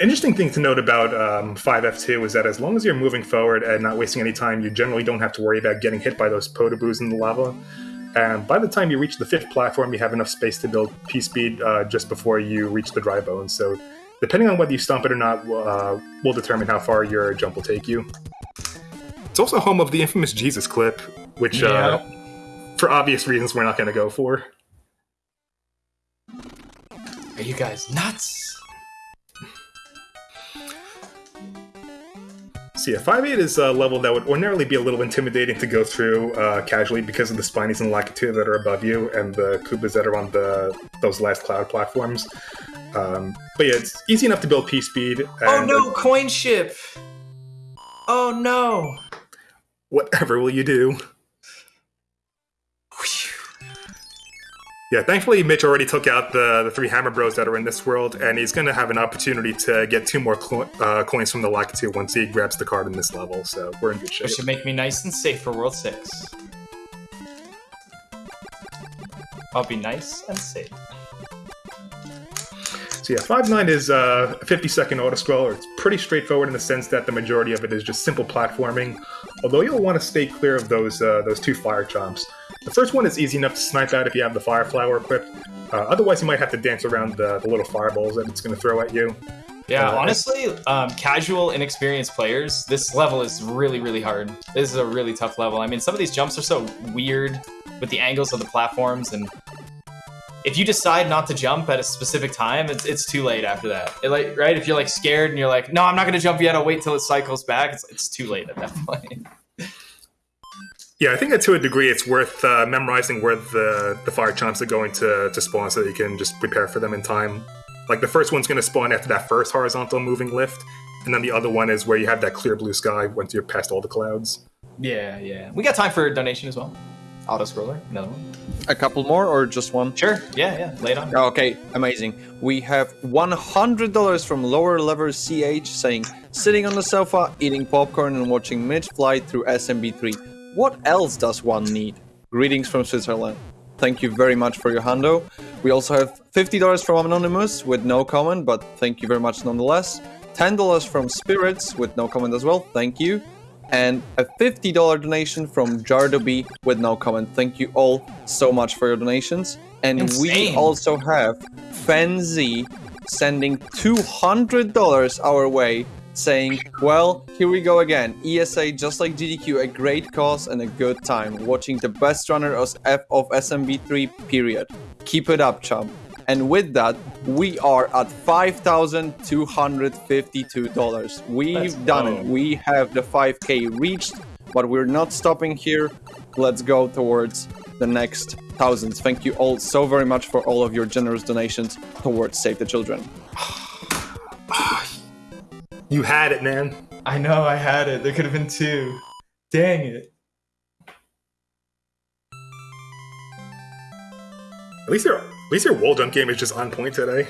interesting thing to note about um, 5F2 is that as long as you're moving forward and not wasting any time, you generally don't have to worry about getting hit by those Podoboos in the lava. And by the time you reach the fifth platform, you have enough space to build P speed uh, just before you reach the dry bones. So, depending on whether you stomp it or not, uh, will determine how far your jump will take you. It's also home of the infamous Jesus clip, which, uh, for obvious reasons, we're not going to go for. Are you guys nuts? So yeah, 5.8 is a level that would ordinarily be a little intimidating to go through uh, casually because of the spinies and Lakitu that are above you and the Koopas that are on the those last cloud platforms. Um, but yeah, it's easy enough to build P speed. And, Oh no, coin ship! Oh no! Whatever will you do? Yeah, thankfully Mitch already took out the, the three Hammer Bros that are in this world, and he's going to have an opportunity to get two more clo- uh, coins from the Lakitu once he grabs the card in this level, so we're in good shape. That should make me nice and safe for World 6. I'll be nice and safe. So yeah, 5.9 is uh, a 50 second auto scroller. It's pretty straightforward in the sense that the majority of it is just simple platforming, although you'll want to stay clear of those uh, those two fire chomps. The first one is easy enough to snipe out if you have the fire flower equipped. Uh, otherwise, you might have to dance around the, the little fireballs that it's going to throw at you. Yeah, Uh, honestly, um, casual, inexperienced players, this level is really, really hard. This is a really tough level. I mean, some of these jumps are so weird with the angles of the platforms, and if you decide not to jump at a specific time, it's, it's too late after that. It, like, right? If you're like scared and you're like, no, I'm not gonna jump yet. I'll wait till it cycles back. It's, it's too late at that point. Yeah, I think that to a degree it's worth uh, memorizing where the, the fire chomps are going to, to spawn so that you can just prepare for them in time. Like the first one's going to spawn after that first horizontal moving lift, and then the other one is where you have that clear blue sky once you're past all the clouds. yeah, yeah. We got time for a donation as well. Auto scroller, another one. A couple more or just one? Sure. Yeah, yeah. Lay it on. Oh, okay, amazing. We have $100 from Lower Lever CH saying, sitting on the sofa, eating popcorn and watching Mitch fly through SMB3. What else does one need? Greetings from Switzerland. Thank you very much for your hundo. We also have $50 from Anonymous with no comment, but thank you very much nonetheless. $10 from Spirits with no comment as well. Thank you. And a $50 donation from Jardoby with no comment. Thank you all so much for your donations. And we also have Fenzi sending $200 our way, saying, Well, here we go again. ESA, just like GDQ, a great cause and a good time. Watching the best runner of F of SMB3, period. Keep it up, chum. And with that, we are at $5,252. We've Let's done go. it. We have the 5K reached, but we're not stopping here. Let's go towards the next thousands. Thank you all so very much for all of your generous donations towards Save the Children. You had it, man. I know I had it. There could have been two. Dang it. At least your at least your wall jump game is just on point today.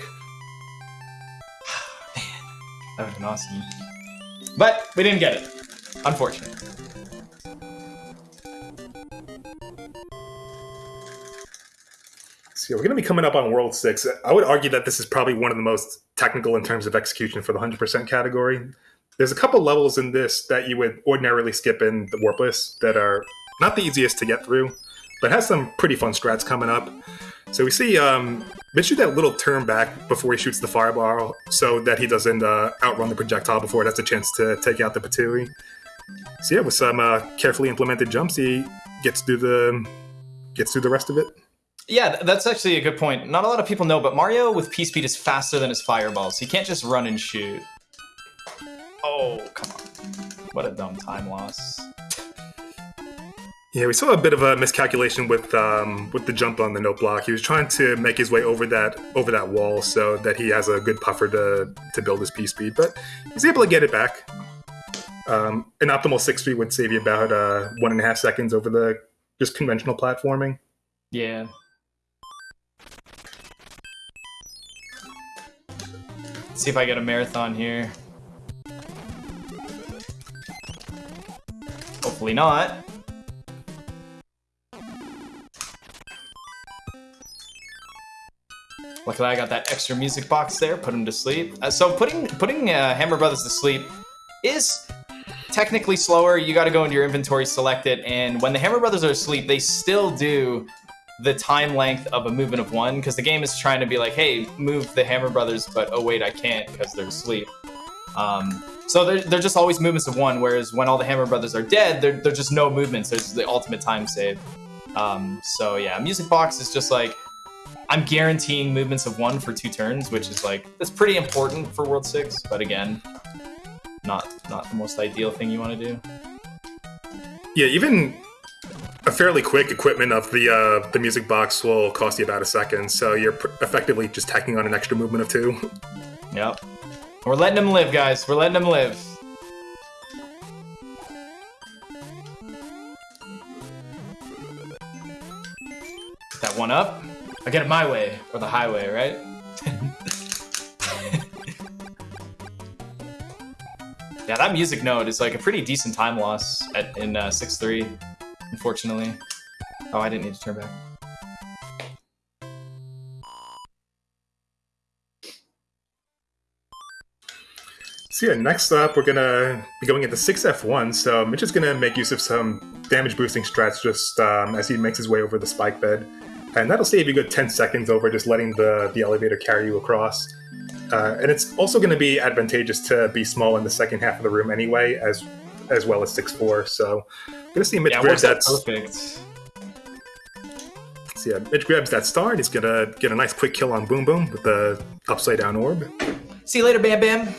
Man, That would have been awesome. But we didn't get it. Unfortunate. So we're going to be coming up on World 6. I would argue that this is probably one of the most technical in terms of execution for the 100% category. There's a couple levels in this that you would ordinarily skip in the Warpless that are not the easiest to get through, but has some pretty fun strats coming up. So we see um, Mitch do that little turn back before he shoots the fireball so that he doesn't uh, outrun the projectile before it has a chance to take out the Ptooie. So yeah, with some uh, carefully implemented jumps, he gets through the gets through the rest of it. Yeah, that's actually a good point. Not a lot of people know, but Mario with P speed is faster than his fireballs. He can't just run and shoot. Oh, come on. What a dumb time loss. Yeah, we saw a bit of a miscalculation with um, with the jump on the note block. He was trying to make his way over that over that wall so that he has a good puffer to to build his P speed, but he's able to get it back. Um, an optimal six speed would save you about uh, one and a half seconds over the just conventional platforming. Yeah. See if I get a marathon here. Hopefully not. Luckily, I got that extra music box there. Put him to sleep. Uh, so putting putting uh, Hammer Brothers to sleep is technically slower. You got to go into your inventory, select it, and when the Hammer Brothers are asleep, they still do the time length of a movement of one because the game is trying to be like, hey, move the Hammer Brothers, but oh wait, I can't because they're asleep. Um, so they're, they're just always movements of one, whereas when all the Hammer Brothers are dead, they're, just no movements. There's the ultimate time save. Um, so yeah, Music Box is just like, I'm guaranteeing movements of one for two turns, which is like, that's pretty important for World 6, but again, not not the most ideal thing you want to do. Yeah, even a fairly quick equipment of the uh, the music box will cost you about a second, so you're pr- effectively just tacking on an extra movement of two. Yep. We're letting them live, guys. We're letting them live. That one up. I get it my way, or the highway, right? yeah, that music note is like a pretty decent time loss at, in uh, 6-3, unfortunately. Oh, I didn't need to turn back. So yeah, next up we're gonna be going into 6F1, so Mitch is gonna make use of some damage boosting strats just um, as he makes his way over the spike bed. And that'll save you a good 10 seconds over just letting the, the elevator carry you across. Uh, and it's also going to be advantageous to be small in the second half of the room anyway, as as well as 6'4. So gonna see Mitch Yeah, it grabs that perfect. so yeah, Mitch grabs that star and he's gonna get a nice quick kill on Boom Boom with the upside down orb. See you later, Bam Bam.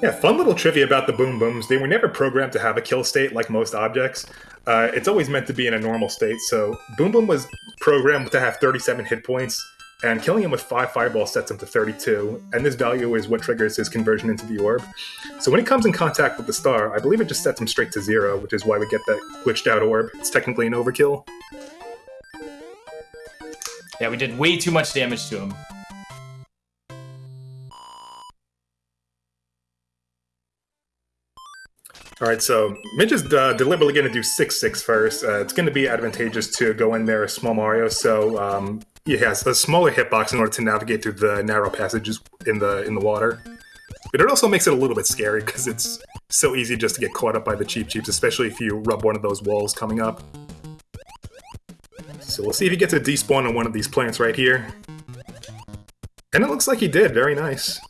Yeah, fun little trivia about the Boom Booms. They were never programmed to have a kill state like most objects. Uh, it's always meant to be in a normal state. So Boom Boom was programmed to have 37 hit points, and killing him with five fireballs sets him to 32. And this value is what triggers his conversion into the orb. So when he comes in contact with the star, I believe it just sets him straight to zero, which is why we get that glitched out orb. It's technically an overkill. Yeah, we did way too much damage to him. All right, so Mitch is uh, deliberately going to do 6 6 first. Uh, it's going to be advantageous to go in there as small Mario, so um, he has a smaller hitbox in order to navigate through the narrow passages in the in the water. But it also makes it a little bit scary because it's so easy just to get caught up by the Cheep Cheeps, especially if you rub one of those walls coming up. So we'll see if he gets a despawn on one of these plants right here. And it looks like he did. Very nice.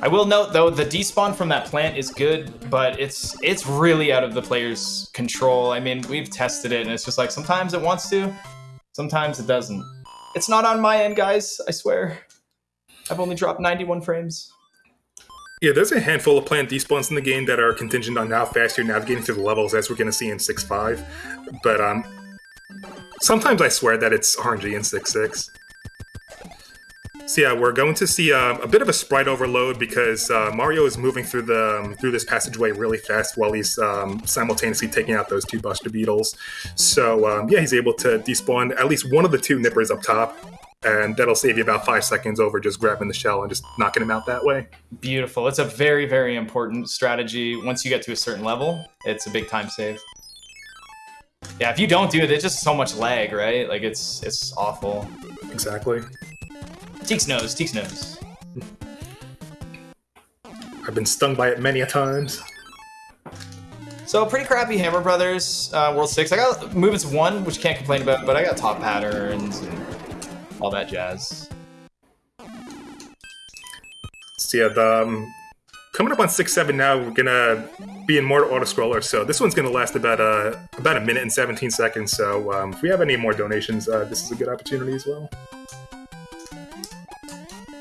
I will note though the despawn from that plant is good, but it's it's really out of the player's control. I mean, we've tested it and it's just like sometimes it wants to, sometimes it doesn't. It's not on my end, guys, I swear. I've only dropped 91 frames. Yeah, there's a handful of plant despawns in the game that are contingent on how fast you're navigating through the levels, as we're going to see in 6.5. But um, sometimes I swear that it's RNG in 6.6. So yeah, we're going to see uh, a bit of a sprite overload because uh, Mario is moving through the um, through this passageway really fast while he's um, simultaneously taking out those two Buster Beetles. So um, yeah, he's able to despawn at least one of the two Nippers up top, and that'll save you about five seconds over just grabbing the shell and just knocking him out that way. Beautiful. It's a very very important strategy. Once you get to a certain level, it's a big time save. Yeah, if you don't do it, it's just so much lag, right? Like it's it's awful. Exactly. Teeks knows. Teeks knows. I've been stung by it many a times. So pretty crappy Hammer Brothers uh, World Six. I got movements one, which can't complain about, but I got top patterns and all that jazz. So yeah, the, um, coming up on six seven now, we're gonna be in more auto scroller. So this one's gonna last about a about a minute and seventeen seconds. So um, if we have any more donations, uh, this is a good opportunity as well.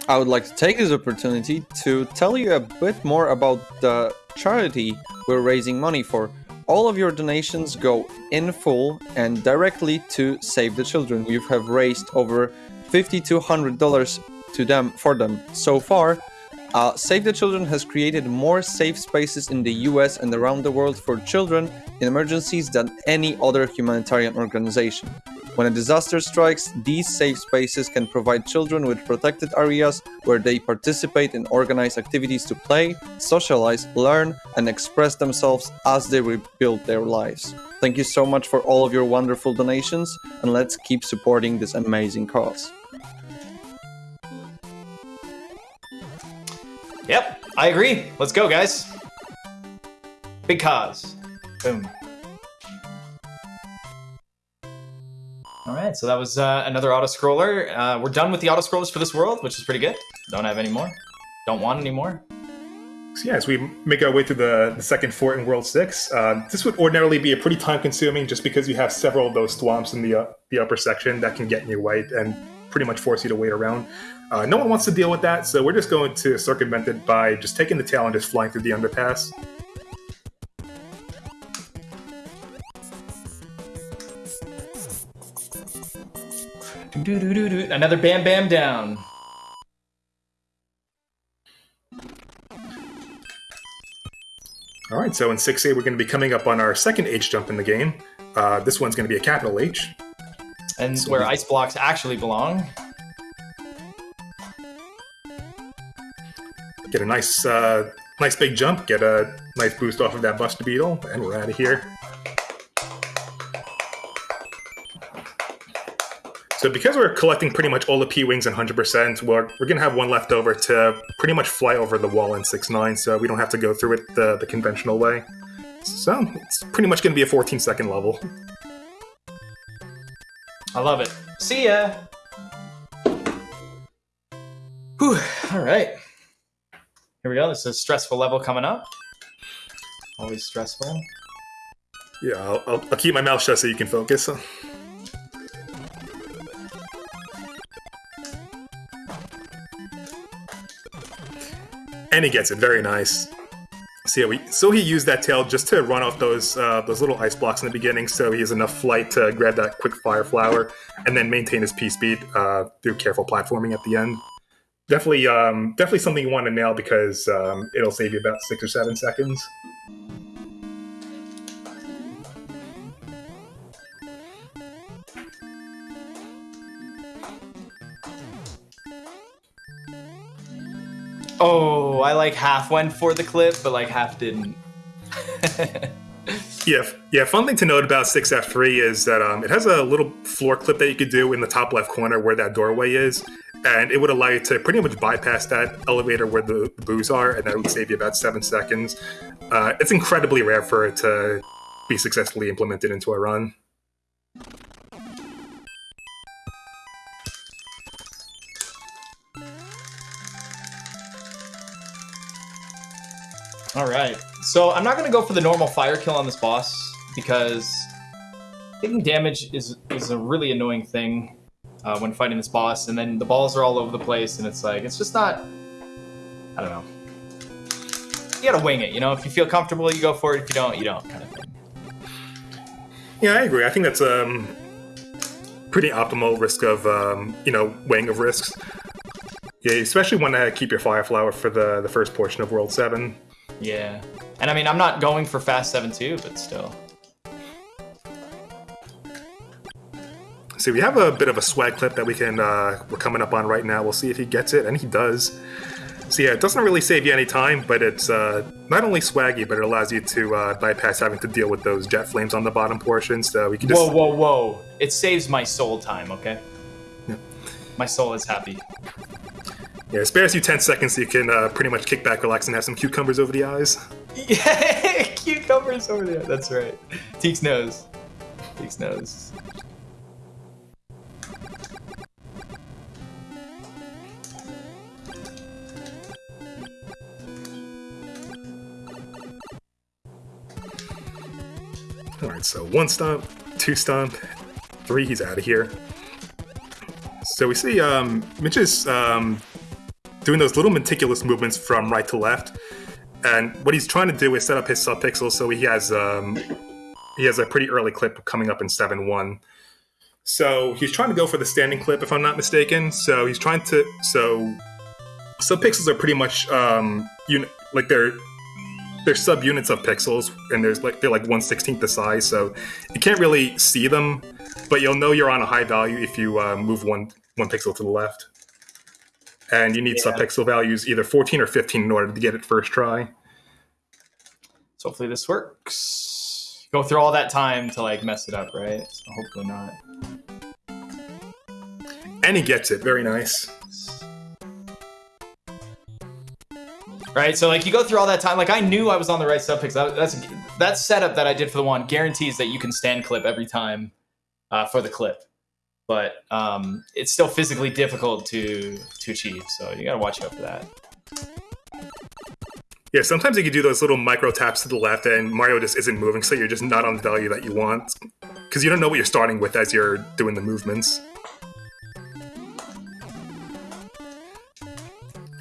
I would like to take this opportunity to tell you a bit more about the charity we're raising money for. All of your donations go in full and directly to Save the Children. We have raised over $5,200 to them for them so far. Uh, Save the Children has created more safe spaces in the US and around the world for children in emergencies than any other humanitarian organization. When a disaster strikes, these safe spaces can provide children with protected areas where they participate in organized activities to play, socialize, learn, and express themselves as they rebuild their lives. Thank you so much for all of your wonderful donations, and let's keep supporting this amazing cause. Yep, I agree. Let's go, guys. Big cause. Boom. All right, so that was uh, another auto scroller. Uh, we're done with the auto scrollers for this world, which is pretty good. Don't have any more. Don't want any more. So yeah, as we make our way to the, the second fort in World 6, uh, this would ordinarily be a pretty time-consuming just because you have several of those Thwomps in the, uh, the upper section that can get in your way and pretty much force you to wait around. Uh, no one wants to deal with that, so we're just going to circumvent it by just taking the tail and just flying through the underpass. Do, do, do, do. Another bam bam down. All right, so in 6A, we're going to be coming up on our second H jump in the game. Uh, this one's going to be a capital H. And where ice blocks actually belong. Get a nice, uh, nice big jump, get a nice boost off of that Buster Beetle, and we're out of here. So because we're collecting pretty much all the P-Wings and 100%, we're, we're going to have one left over to pretty much fly over the wall in 6-9, so we don't have to go through it the, the conventional way. So it's pretty much going to be a 14 second level. I love it. See ya! Whew, alright. Here we go, this is a stressful level coming up. Always stressful. Yeah, I'll, I'll, I'll keep my mouth shut so you can focus. And he gets it. Very nice. So, yeah, we, so he used that tail just to run off those uh, those little ice blocks in the beginning, so he has enough flight to grab that quick fire flower and then maintain his P speed uh, through careful platforming at the end. Definitely, um, definitely something you want to nail because um, it'll save you about six or seven seconds. Oh, I like half went for the clip, but like half didn't. yeah, yeah. Fun thing to note about 6F3 is that um, it has a little floor clip that you could do in the top left corner where that doorway is, and it would allow you to pretty much bypass that elevator where the, the boos are, and that would save you about seven seconds. Uh, it's incredibly rare for it to be successfully implemented into a run. All right. So I'm not going to go for the normal fire kill on this boss because taking damage is is a really annoying thing uh, when fighting this boss, and then the balls are all over the place, and it's like it's just not. I don't know. You gotta wing it, you know. If you feel comfortable, you go for it. If you don't, you don't, kind of thing. Yeah, I agree. I think that's um pretty optimal risk of um, you know weighing of risks. Yeah, especially when to keep your fire flower for the the first portion of World Seven. Yeah, and I mean, I'm not going for fast seven two, but still. See, we have a bit of a swag clip that we can uh, we're coming up on right now. We'll see if he gets it, and he does. So yeah, it doesn't really save you any time, but it's uh, not only swaggy, but it allows you to uh, bypass having to deal with those jet flames on the bottom portion. So we can just Whoa, whoa, whoa! It saves my soul time. Okay. Yeah. My soul is happy. Yeah, it spares you ten seconds, so you can uh, pretty much kick back, relax, and have some cucumbers over the eyes. Yeah, cucumbers over there. That's right. Teeks knows. Teeks knows. All right, so one stomp, two stomp, three. He's out of here. So we see um, Mitch is um, doing those little meticulous movements from right to left, and what he's trying to do is set up his subpixels so he has um, he has a pretty early clip coming up in seven one. So he's trying to go for the standing clip, if I'm not mistaken. So he's trying to so subpixels are pretty much um, like they're they're subunits of pixels, and there's like they're like one sixteenth the size, so you can't really see them, but you'll know you're on a high value if you uh, move one one pixel to the left. And you need Yeah. subpixel values either 14 or 15 in order to get it first try. So hopefully this works. Go through all that time to like mess it up, right? So hopefully not. And he gets it. Very nice. Right, so like you go through all that time. Like I knew I was on the right subpixel. That, that's that setup that I did for the one guarantees that you can stand clip every time uh, for the clip, but um, it's still physically difficult to to achieve. So you gotta watch out for that. Yeah, sometimes you can do those little micro taps to the left, and Mario just isn't moving, so you're just not on the value that you want. Because you don't know what you're starting with as you're doing the movements.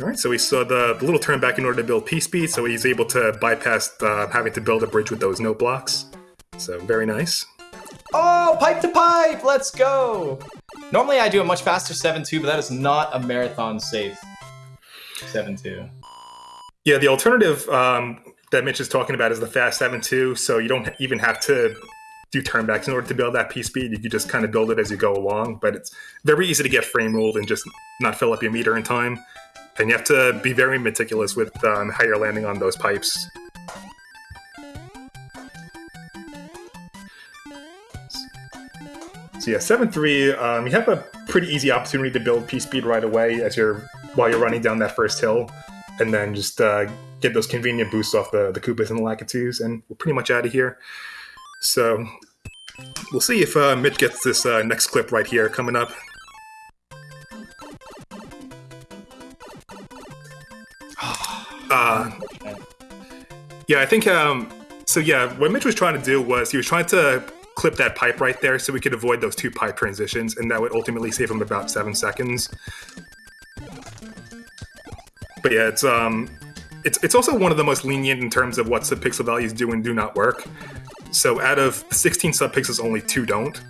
Alright, so we saw the, the little turn back in order to build P speed, so he's able to bypass uh, having to build a bridge with those note blocks. So, very nice. Oh, pipe to pipe! Let's go. Normally I do a much faster seven two, but that is not a marathon safe seven two. Yeah, the alternative um, that Mitch is talking about is the fast 7-2, so you don't even have to do turnbacks in order to build that P speed. You can just kind of build it as you go along, but it's very easy to get frame ruled and just not fill up your meter in time. And you have to be very meticulous with um, how you're landing on those pipes. So yeah, seven three. Um, you have a pretty easy opportunity to build P speed right away as you're while you're running down that first hill, and then just uh, get those convenient boosts off the the Koopas and the Lakitus, and we're pretty much out of here. So we'll see if uh, Mitch gets this uh, next clip right here coming up. Uh, yeah, I think. Um, so yeah, what Mitch was trying to do was he was trying to clip that pipe right there so we could avoid those two pipe transitions, and that would ultimately save him about seven seconds. But yeah, it's um, it's it's also one of the most lenient in terms of what subpixel values do and do not work. So out of 16 subpixels, only two don't.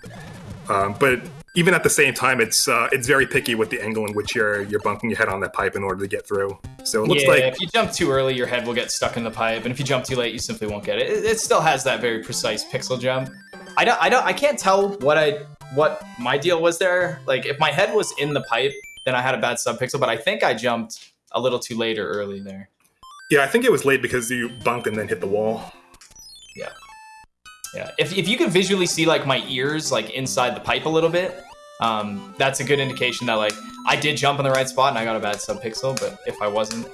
Um, but even at the same time, it's uh, it's very picky with the angle in which you're you're bunking your head on that pipe in order to get through. So it looks yeah, like if you jump too early, your head will get stuck in the pipe, and if you jump too late, you simply won't get it. It, it still has that very precise pixel jump. I don't, I don't, I can't tell what I, what my deal was there. Like, if my head was in the pipe, then I had a bad subpixel. But I think I jumped a little too late or early there. yeah, I think it was late because you bunked and then hit the wall. Yeah. Yeah. If if you can visually see like my ears like inside the pipe a little bit, um, that's a good indication that like I did jump in the right spot and I got a bad subpixel. But if I wasn't,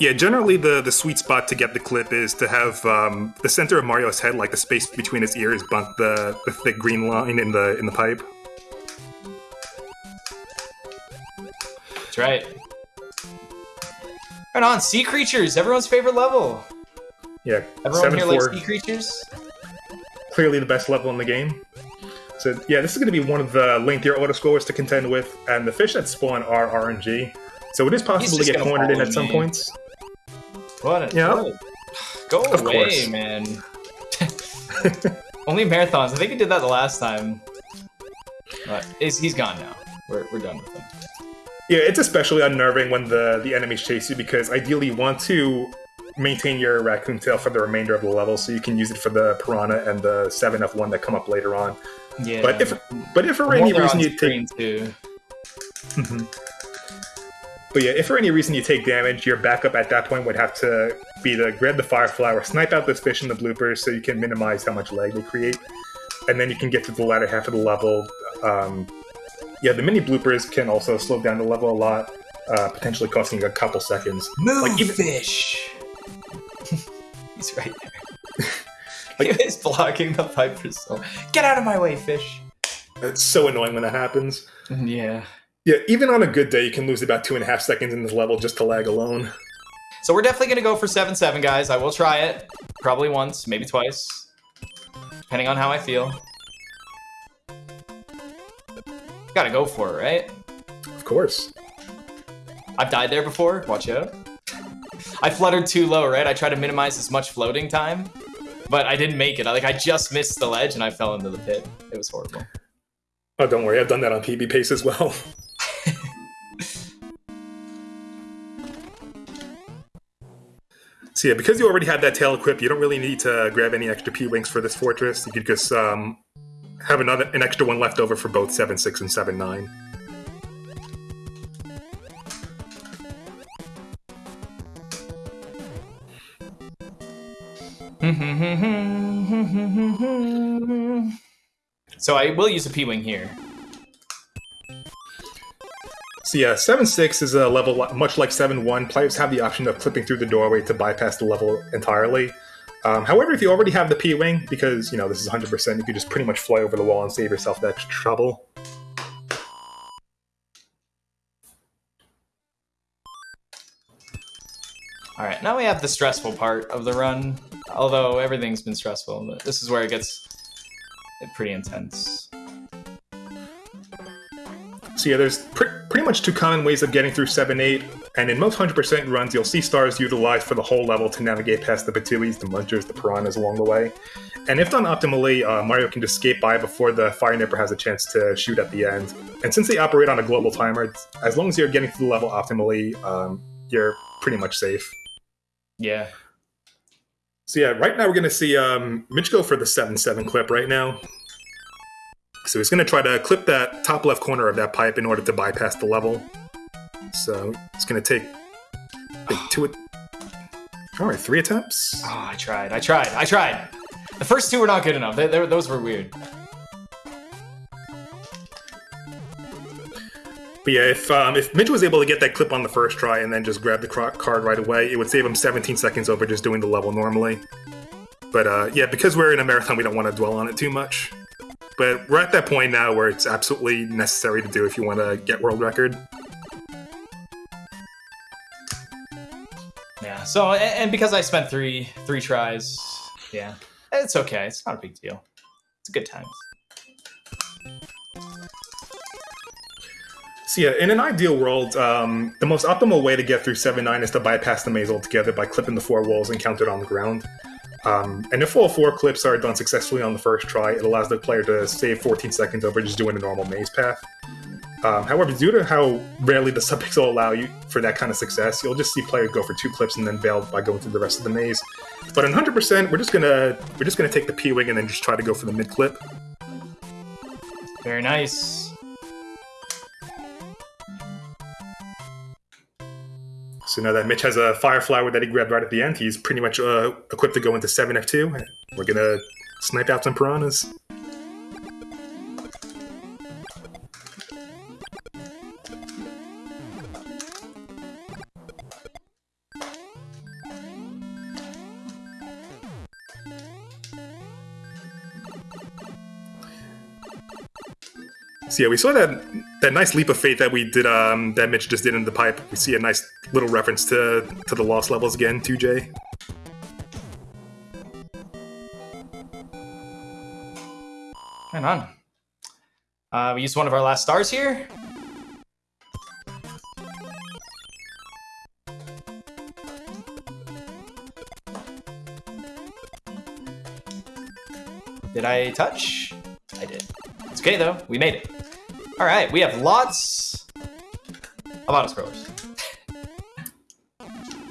Yeah, generally the the sweet spot to get the clip is to have um, the center of Mario's head, like the space between his ears, bunk the, the thick green line in the in the pipe. that's right. Right on, sea creatures, everyone's favorite level. Yeah, Everyone seven here four, likes sea creatures. clearly the best level in the game. So yeah, this is going to be one of the lengthier auto scores to contend with, and the fish that spawn are RNG. So it is possible to get cornered in at some me. points. What? A, what a- Go Of away, course. man. Only marathons. I think he did that the last time. But he's, he's gone now. We're, we're done with him. Yeah, it's especially unnerving when the the enemies chase you because ideally you want to maintain your raccoon tail for the remainder of the level, so you can use it for the piranha and the seven F one that come up later on. Yeah. But if but if for any reason you take too. Mhm. But yeah, if for any reason you take damage, your backup at that point would have to be to grab the fire flower, snipe out this fish in the bloopers so you can minimize how much lag they create. And then you can get to the latter half of the level. Um, yeah, the mini bloopers can also slow down the level a lot, uh, potentially costing you a couple seconds. Move, Like, even- fish. he's right there. Like- he was blocking the Piper so. Get out of my way, fish. It's so annoying when that happens. Yeah. Yeah, even on a good day, you can lose about two and a half seconds in this level just to lag alone. So we're definitely gonna go for seven seven, guys. I will try it, probably once, maybe twice, depending on how I feel. Gotta go for it, right? Of course. I've died there before. Watch out. I fluttered too low, right? I tried to minimize as much floating time, but I didn't make it. I, like I just missed the ledge and I fell into the pit. It was horrible. Oh, don't worry, I've done that on PB Pace as well. so yeah, because you already had that tail equipped, you don't really need to grab any extra P-Wings for this fortress. You could just um, have another an extra one left over for both 7-6 and 7-9. so I will use a P-Wing here. So yeah, 7-6 is a level much like 7-1. Players have the option of clipping through the doorway to bypass the level entirely. Um, however, if you already have the P-Wing, because, you know, this is 100%, you could just pretty much fly over the wall and save yourself that trouble. All right, now we have the stressful part of the run. Although everything's been stressful, this is where it gets pretty intense. So yeah, there's pr- pretty much two common ways of getting through 7-8, and in most 100% runs, you'll see stars utilized for the whole level to navigate past the Ptooies, the Munchers, the Piranhas along the way. And if done optimally, uh, Mario can just skate by before the Fire Nipper has a chance to shoot at the end. And since they operate on a global timer, as long as you're getting through the level optimally, um, you're pretty much safe. Yeah. So yeah, right now we're going to see um, Mitch go for the 7-7 clip right now. So he's going to try to clip that top left corner of that pipe in order to bypass the level. So it's going to take two... All right, three attempts. Oh, I tried. I tried. I tried. The first two were not good enough. They, they, those were weird. But yeah, if um, if Mitch was able to get that clip on the first try and then just grab the card right away, it would save him 17 seconds over just doing the level normally. But uh, yeah, because we're in a marathon, we don't want to dwell on it too much. But we're at that point now where it's absolutely necessary to do if you want to get world record. Yeah. So, and, and because I spent three three tries, yeah, it's okay. It's not a big deal. It's a good times. So yeah, in an ideal world, um, the most optimal way to get through 7-9 is to bypass the maze altogether by clipping the four walls encountered on the ground. Um, and if all four clips are done successfully on the first try, it allows the player to save 14 seconds over just doing a normal maze path. Um, however, due to how rarely the subpixel will allow you for that kind of success, you'll just see players go for two clips and then bail by going through the rest of the maze. But in 100%, we're just gonna we're just gonna take the P wing and then just try to go for the mid clip. Very nice. So now that Mitch has a fire flower that he grabbed right at the end, he's pretty much uh, equipped to go into 7F2. We're gonna snipe out some piranhas. So yeah, we saw that that nice leap of faith that we did um, that Mitch just did in the pipe. We see a nice little reference to to the lost levels again, 2J. Hang on. Uh, we used one of our last stars here. Did I touch? I did. It's okay though. We made it. All right, we have lots of auto scrollers.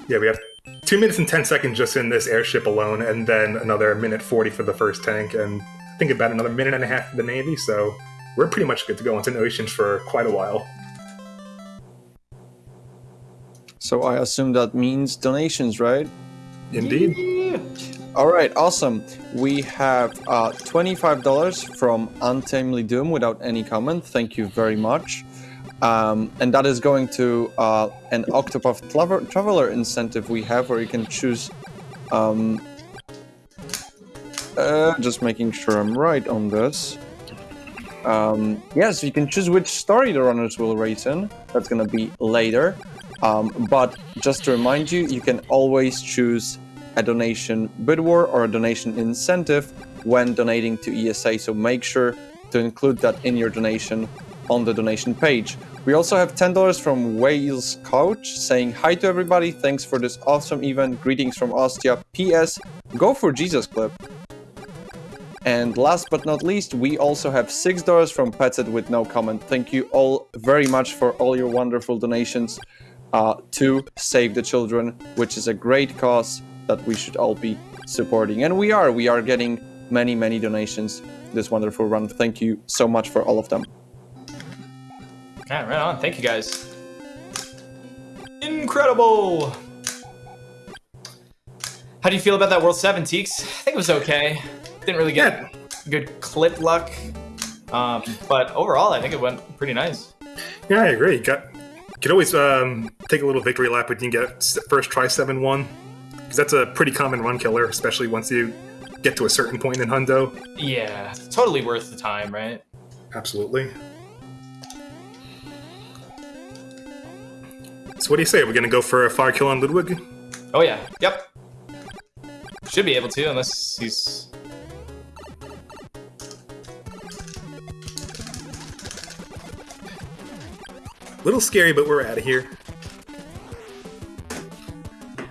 Yeah, we have two minutes and ten seconds just in this airship alone, and then another minute forty for the first tank, and I think about another minute and a half for the navy. So we're pretty much good to go into the oceans for quite a while. So I assume that means donations, right? Indeed. Yeah. All right, awesome. We have uh, $25 from Untamely Doom without any comment. Thank you very much. Um, and that is going to uh, an Octopath Travel- Traveler incentive we have where you can choose. Um, uh, just making sure I'm right on this. Um, yes, you can choose which story the runners will race in. That's going to be later. Um, but just to remind you, you can always choose a donation bid war or a donation incentive when donating to ESA. So make sure to include that in your donation on the donation page. We also have $10 from Wales Couch saying hi to everybody. Thanks for this awesome event. Greetings from Ostia. P.S. Go for Jesus Clip. And last but not least, we also have $6 from Petset with no comment. Thank you all very much for all your wonderful donations uh, to Save the Children, which is a great cause that we should all be supporting. And we are. We are getting many, many donations this wonderful run. Thank you so much for all of them. Yeah, right on. Thank you guys. Incredible. How do you feel about that World 7, Teeks? I think it was okay. Didn't really get good clip luck. Um, but overall, I think it went pretty nice. Yeah, I agree. Got could always um, take a little victory lap when you get first try seven one, because that's a pretty common run killer, especially once you get to a certain point in Hundo. Yeah, totally worth the time, right? Absolutely. So what do you say? We're gonna go for a fire kill on Ludwig? Oh yeah, yep. Should be able to, unless he's... little scary, but we're out of here.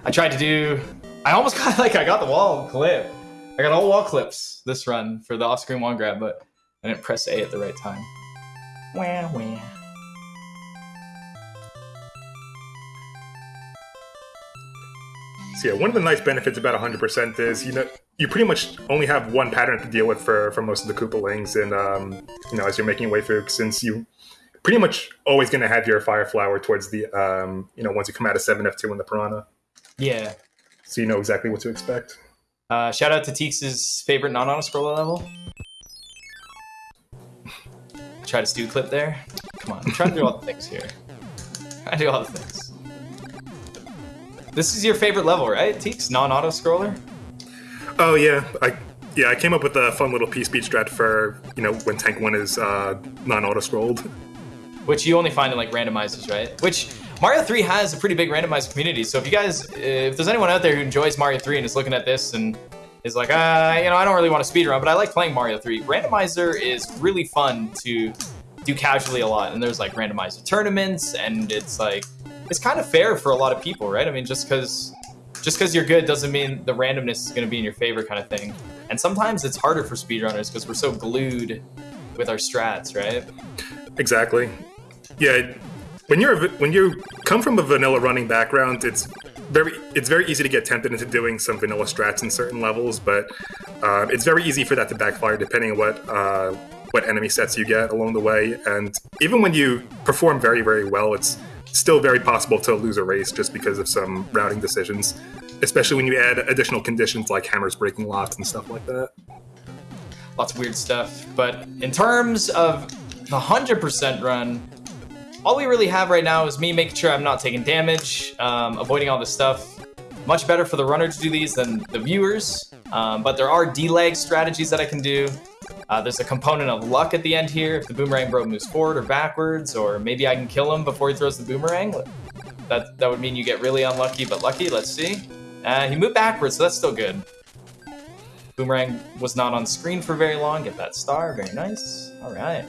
I tried to do... I almost got, like, I got the wall clip. I got all wall clips this run for the off-screen wand grab, but I didn't press A at the right time. Wah, wah. So yeah, one of the nice benefits about 100% is you know you pretty much only have one pattern to deal with for for most of the Koopalings, and um, you know as you're making your way through, since you pretty much always going to have your fire flower towards the um, you know once you come out of 7F2 in the Piranha, Yeah. so you know exactly what to expect. Uh, shout out to Teeks' favorite non-auto scroller level. Try to stew clip there. Come on, I'm trying to do all the things here. I do all the things. This is your favorite level, right, Teeks? Non-auto scroller? Oh yeah, I yeah I came up with a fun little P speed strat for you know when Tank One is uh, non-auto scrolled. Which you only find in like randomizers, right? Which Mario 3 has a pretty big randomized community. So if you guys, if there's anyone out there who enjoys Mario 3 and is looking at this and is like, uh, you know, I don't really want to speedrun, but I like playing Mario 3. Randomizer is really fun to do casually a lot. And there's like randomizer tournaments, and it's like, it's kind of fair for a lot of people, right? I mean, just because just because you're good doesn't mean the randomness is going to be in your favor kind of thing. And sometimes it's harder for speedrunners because we're so glued with our strats, right? Exactly. Yeah, when you're a when you come from a vanilla running background, it's very it's very easy to get tempted into doing some vanilla strats in certain levels, but uh, it's very easy for that to backfire depending on what uh, what enemy sets you get along the way. And even when you perform very very well, it's still very possible to lose a race just because of some routing decisions, especially when you add additional conditions like hammers breaking locks and stuff like that. lots of weird stuff. But in terms of the 100% run, all we really have right now is me making sure I'm not taking damage, um, avoiding all this stuff. Much better for the runner to do these than the viewers. Um, but there are delag strategies that I can do. Uh, there's a component of luck at the end here. If the Boomerang Bro moves forward or backwards, or maybe I can kill him before he throws the boomerang. That, that would mean you get really unlucky, but lucky. Let's see. Uh, he moved backwards, so that's still good. Boomerang was not on screen for very long. Get that star. Very nice. All right.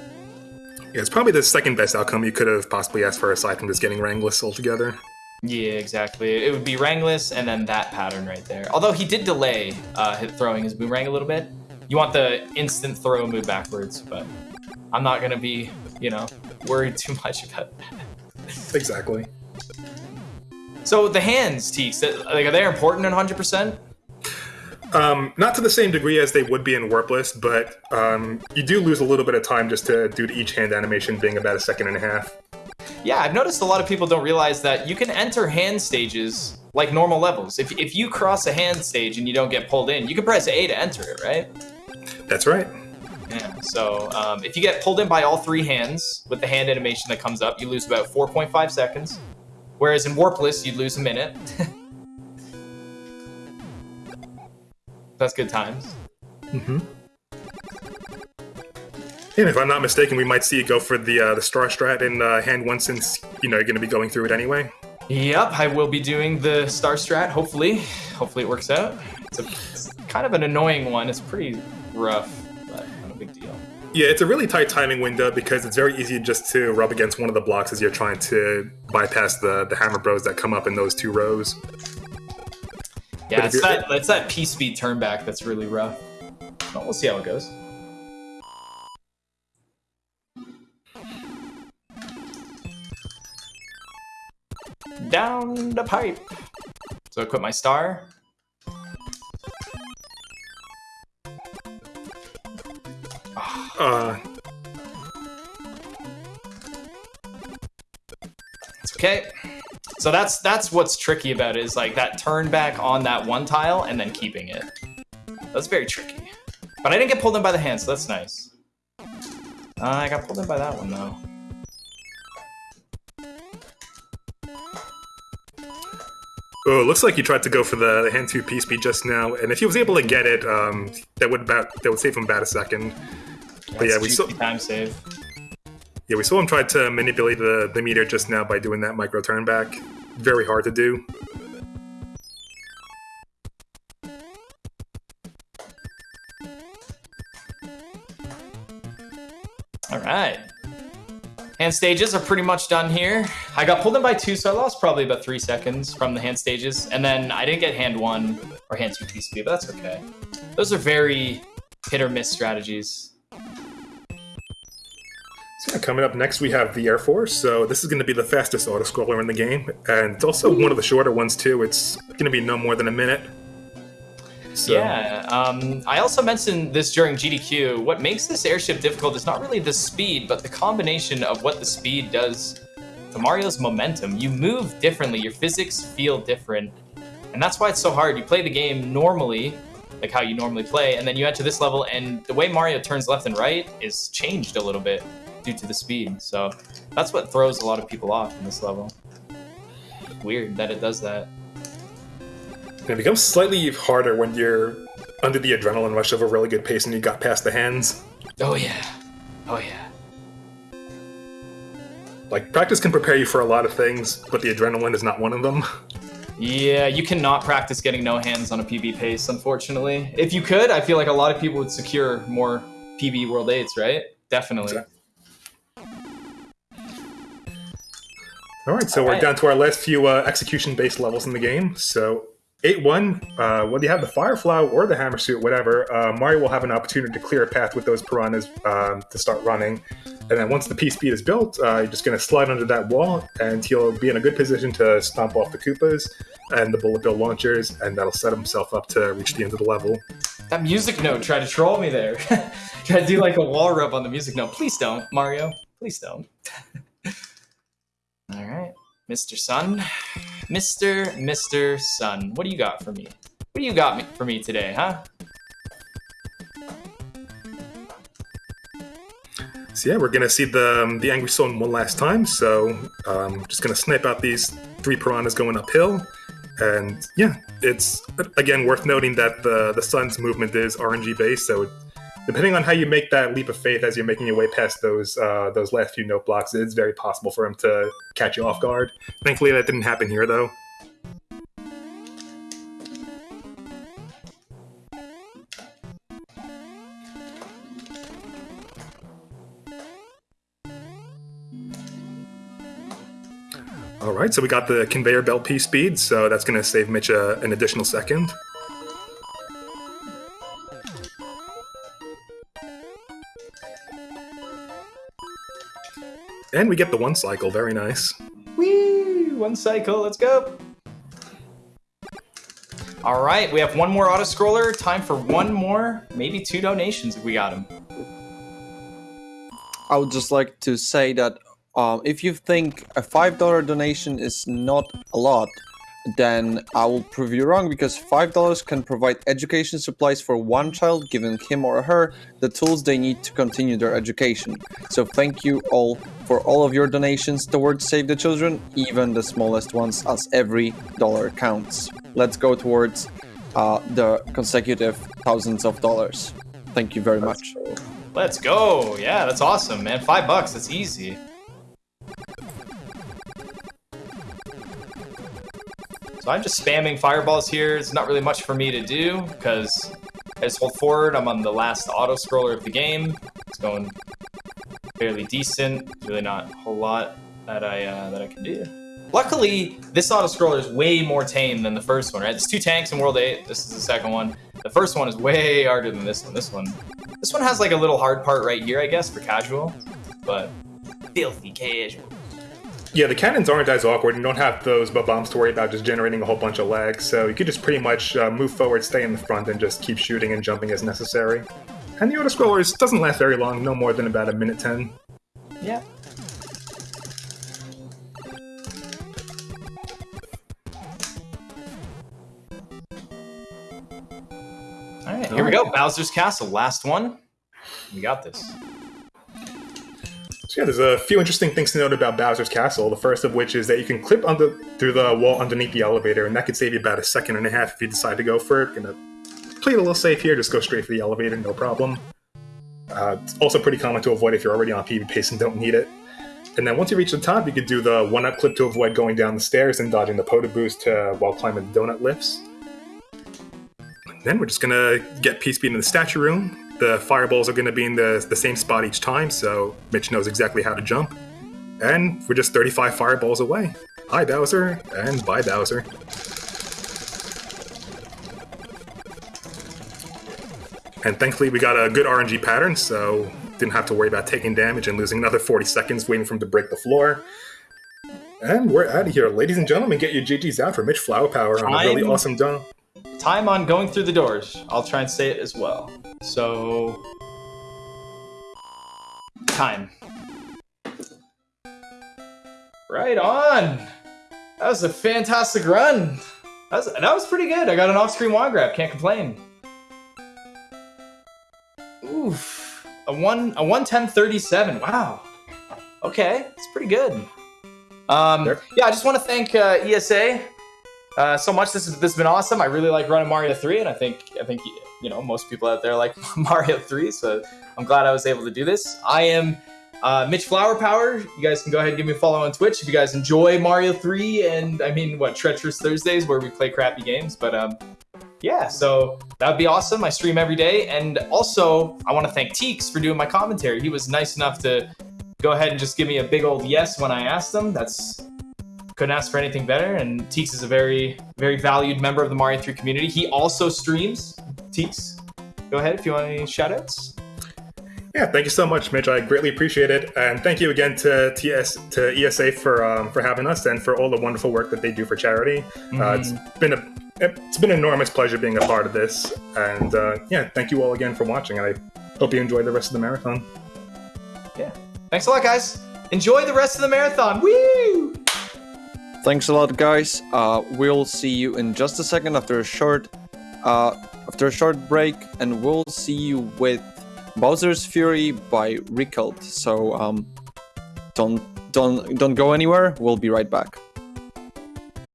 Yeah, it's probably the second best outcome you could have possibly asked for aside from just getting Wrangless altogether. Yeah, exactly. It would be Wrangless and then that pattern right there. Although he did delay uh, throwing his boomerang a little bit. You want the instant throw move backwards, but I'm not going to be, you know, worried too much about that. Exactly. So the hands, Teeks, like, are they important in 100%? Um, not to the same degree as they would be in Warpless, but um, you do lose a little bit of time just to due to each hand animation being about a second and a half. Yeah, I've noticed a lot of people don't realize that you can enter hand stages like normal levels. If, if you cross a hand stage and you don't get pulled in, you can press A to enter it, right? That's right. Yeah, so um, if you get pulled in by all three hands with the hand animation that comes up, you lose about 4.5 seconds. Whereas in Warpless, you'd lose a minute. That's good times. Mm-hmm. And if I'm not mistaken, we might see you go for the uh, the star strat in uh, hand one since you know you're going to be going through it anyway. Yep, I will be doing the star strat. Hopefully, hopefully it works out. It's, a, it's kind of an annoying one. It's pretty rough, but not a big deal. Yeah, it's a really tight timing window because it's very easy just to rub against one of the blocks as you're trying to bypass the the hammer bros that come up in those two rows. Yeah, it's that, it's that P-speed turn back that's really rough. But we'll see how it goes. Down the pipe. So equip my star. Uh, it's okay. So that's that's what's tricky about it is like that turn back on that one tile and then keeping it. That's very tricky. But I didn't get pulled in by the hand, so that's nice. Uh, I got pulled in by that one though. Oh, it looks like he tried to go for the hand two P speed just now, and if he was able to get it, um, that would about that would save him about a second. but yeah, we saw time save. Yeah, we saw him try to manipulate the, the meter just now by doing that micro turn back. Very hard to do. All right. Hand stages are pretty much done here. I got pulled in by two, so I lost probably about three seconds from the hand stages. And then I didn't get hand one or hand two TCP, but that's okay. Those are very hit or miss strategies. So coming up next, we have the Air Force. So this is going to be the fastest auto-scroller in the game, and it's also one of the shorter ones too. It's going to be no more than a minute. So. Yeah, um, I also mentioned this during GDQ. What makes this airship difficult is not really the speed, but the combination of what the speed does to Mario's momentum. You move differently, your physics feel different, and that's why it's so hard. You play the game normally, like how you normally play, and then you enter this level, and the way Mario turns left and right is changed a little bit due to the speed. So that's what throws a lot of people off in this level. Weird that it does that. It becomes slightly harder when you're under the adrenaline rush of a really good pace and you got past the hands. Oh yeah. Oh yeah. Like, practice can prepare you for a lot of things, but the adrenaline is not one of them. Yeah, you cannot practice getting no hands on a PB pace, unfortunately. If you could, I feel like a lot of people would secure more PB World 8s, right? Definitely. Exactly. All right, so All we're right. down to our last few uh, execution-based levels in the game. So 8-1, uh, whether you have the fire Firefly or the Hammer Suit, whatever, uh, Mario will have an opportunity to clear a path with those piranhas um, to start running. And then once the P-Speed is built, uh, you're just going to slide under that wall, and he'll be in a good position to stomp off the Koopas and the Bullet Bill launchers, and that'll set himself up to reach the end of the level. That music note tried to troll me there. Try to do like a wall rub on the music note. Please don't, Mario. Please don't. All right, Mr. Sun. Mr. Mr. Sun, what do you got for me? What do you got me for me today, huh? So yeah, we're gonna see the um, the Angry Stone one last time. So um, just gonna snipe out these three piranhas going uphill, and yeah, it's again worth noting that the the sun's movement is RNG based, so depending on how you make that leap of faith as you're making your way past those uh, those last few note blocks, it's very possible for him to catch you off guard. Thankfully, that didn't happen here, though. All right, so we got the conveyor belt P speed, so that's going to save Mitch uh, an additional second. And we get the one cycle, very nice. Whee! One cycle, let's go. All right, we have one more auto scroller. Time for one more, maybe two donations if we got them. I would just like to say that um, if you think a $5 donation is not a lot, then I will prove you wrong because $5 can provide education supplies for one child, giving him or her the tools they need to continue their education. So thank you all for all of your donations towards Save the Children, even the smallest ones, as every dollar counts. Let's go towards uh, the consecutive thousands of dollars. Thank you very much. Let's go. Yeah, that's awesome, man. Five bucks, that's easy. So I'm just spamming fireballs here. It's not really much for me to do because I just hold forward. I'm on the last auto scroller of the game. It's going fairly decent. Really not a whole lot that I uh, that I can do. Luckily, this auto scroller is way more tame than the first one, right? There's two tanks in World 8. This is the second one. The first one is way harder than this one. This one, this one has like a little hard part right here, I guess, for casual, but filthy casual. Yeah, the cannons aren't as awkward and don't have those bombs to worry about just generating a whole bunch of lag, so you could just pretty much uh, move forward, stay in the front, and just keep shooting and jumping as necessary. And the auto-scrollers doesn't last very long, no more than about a minute 10. Yeah. Alright, here we go. Bowser's Castle, last one. We got this. So yeah, there's a few interesting things to note about Bowser's Castle. The first of which is that you can clip under through the wall underneath the elevator, and that could save you about a second and a half if you decide to go for it. Gonna play it a little safe here, just go straight for the elevator, no problem. Uh, it's also pretty common to avoid if you're already on PB pace and don't need it. And then once you reach the top, you could do the one-up clip to avoid going down the stairs and dodging the Podoboos uh, while climbing the donut lifts. Then we're just gonna get P speed in the statue room. The fireballs are gonna be in the, the same spot each time, so Mitch knows exactly how to jump. And we're just 35 fireballs away. Hi Bowser, and bye Bowser. And thankfully we got a good RNG pattern, so didn't have to worry about taking damage and losing another 40 seconds waiting for him to break the floor. And we're out of here. Ladies and gentlemen, get your GGs out for Mitch Flower Power on a really awesome dunk. Time on going through the doors. I'll try and say it as well. So. Time. Right on! That was a fantastic run! That was, that was pretty good. I got an off screen wand grab, can't complain. Oof. A one a 110.37. Wow. Okay, it's pretty good. Um, Yep. yeah, I just want to thank uh, ESA uh, so much. This has, this has been awesome. I really like running Mario 3, and I think I think you know most people out there like Mario 3. So I'm glad I was able to do this. I am uh, Mitch Flower Power. You guys can go ahead and give me a follow on Twitch if you guys enjoy Mario 3 and I mean what Treacherous Thursdays where we play crappy games. But um, yeah, so that would be awesome. I stream every day, and also I want to thank Teeks for doing my commentary. He was nice enough to go ahead and just give me a big old yes when I asked him. That's couldn't ask for anything better. And Teeks is a very, very valued member of the Mario 3 community. He also streams. Teeks, go ahead if you want any shout outs. Yeah, thank you so much, Mitch. I greatly appreciate it, and thank you again to TS to ESA for um, for having us and for all the wonderful work that they do for charity. Uh, it's been a it's been an enormous pleasure being a part of this, and uh, yeah, thank you all again for watching. And I hope you enjoy the rest of the marathon. Yeah. Thanks a lot, guys. Enjoy the rest of the marathon. Woo! Thanks a lot, guys. Uh, we'll see you in just a second after a short, uh, after a short break, and we'll see you with Bowser's Fury by Recult. So um, don't don't don't go anywhere. We'll be right back.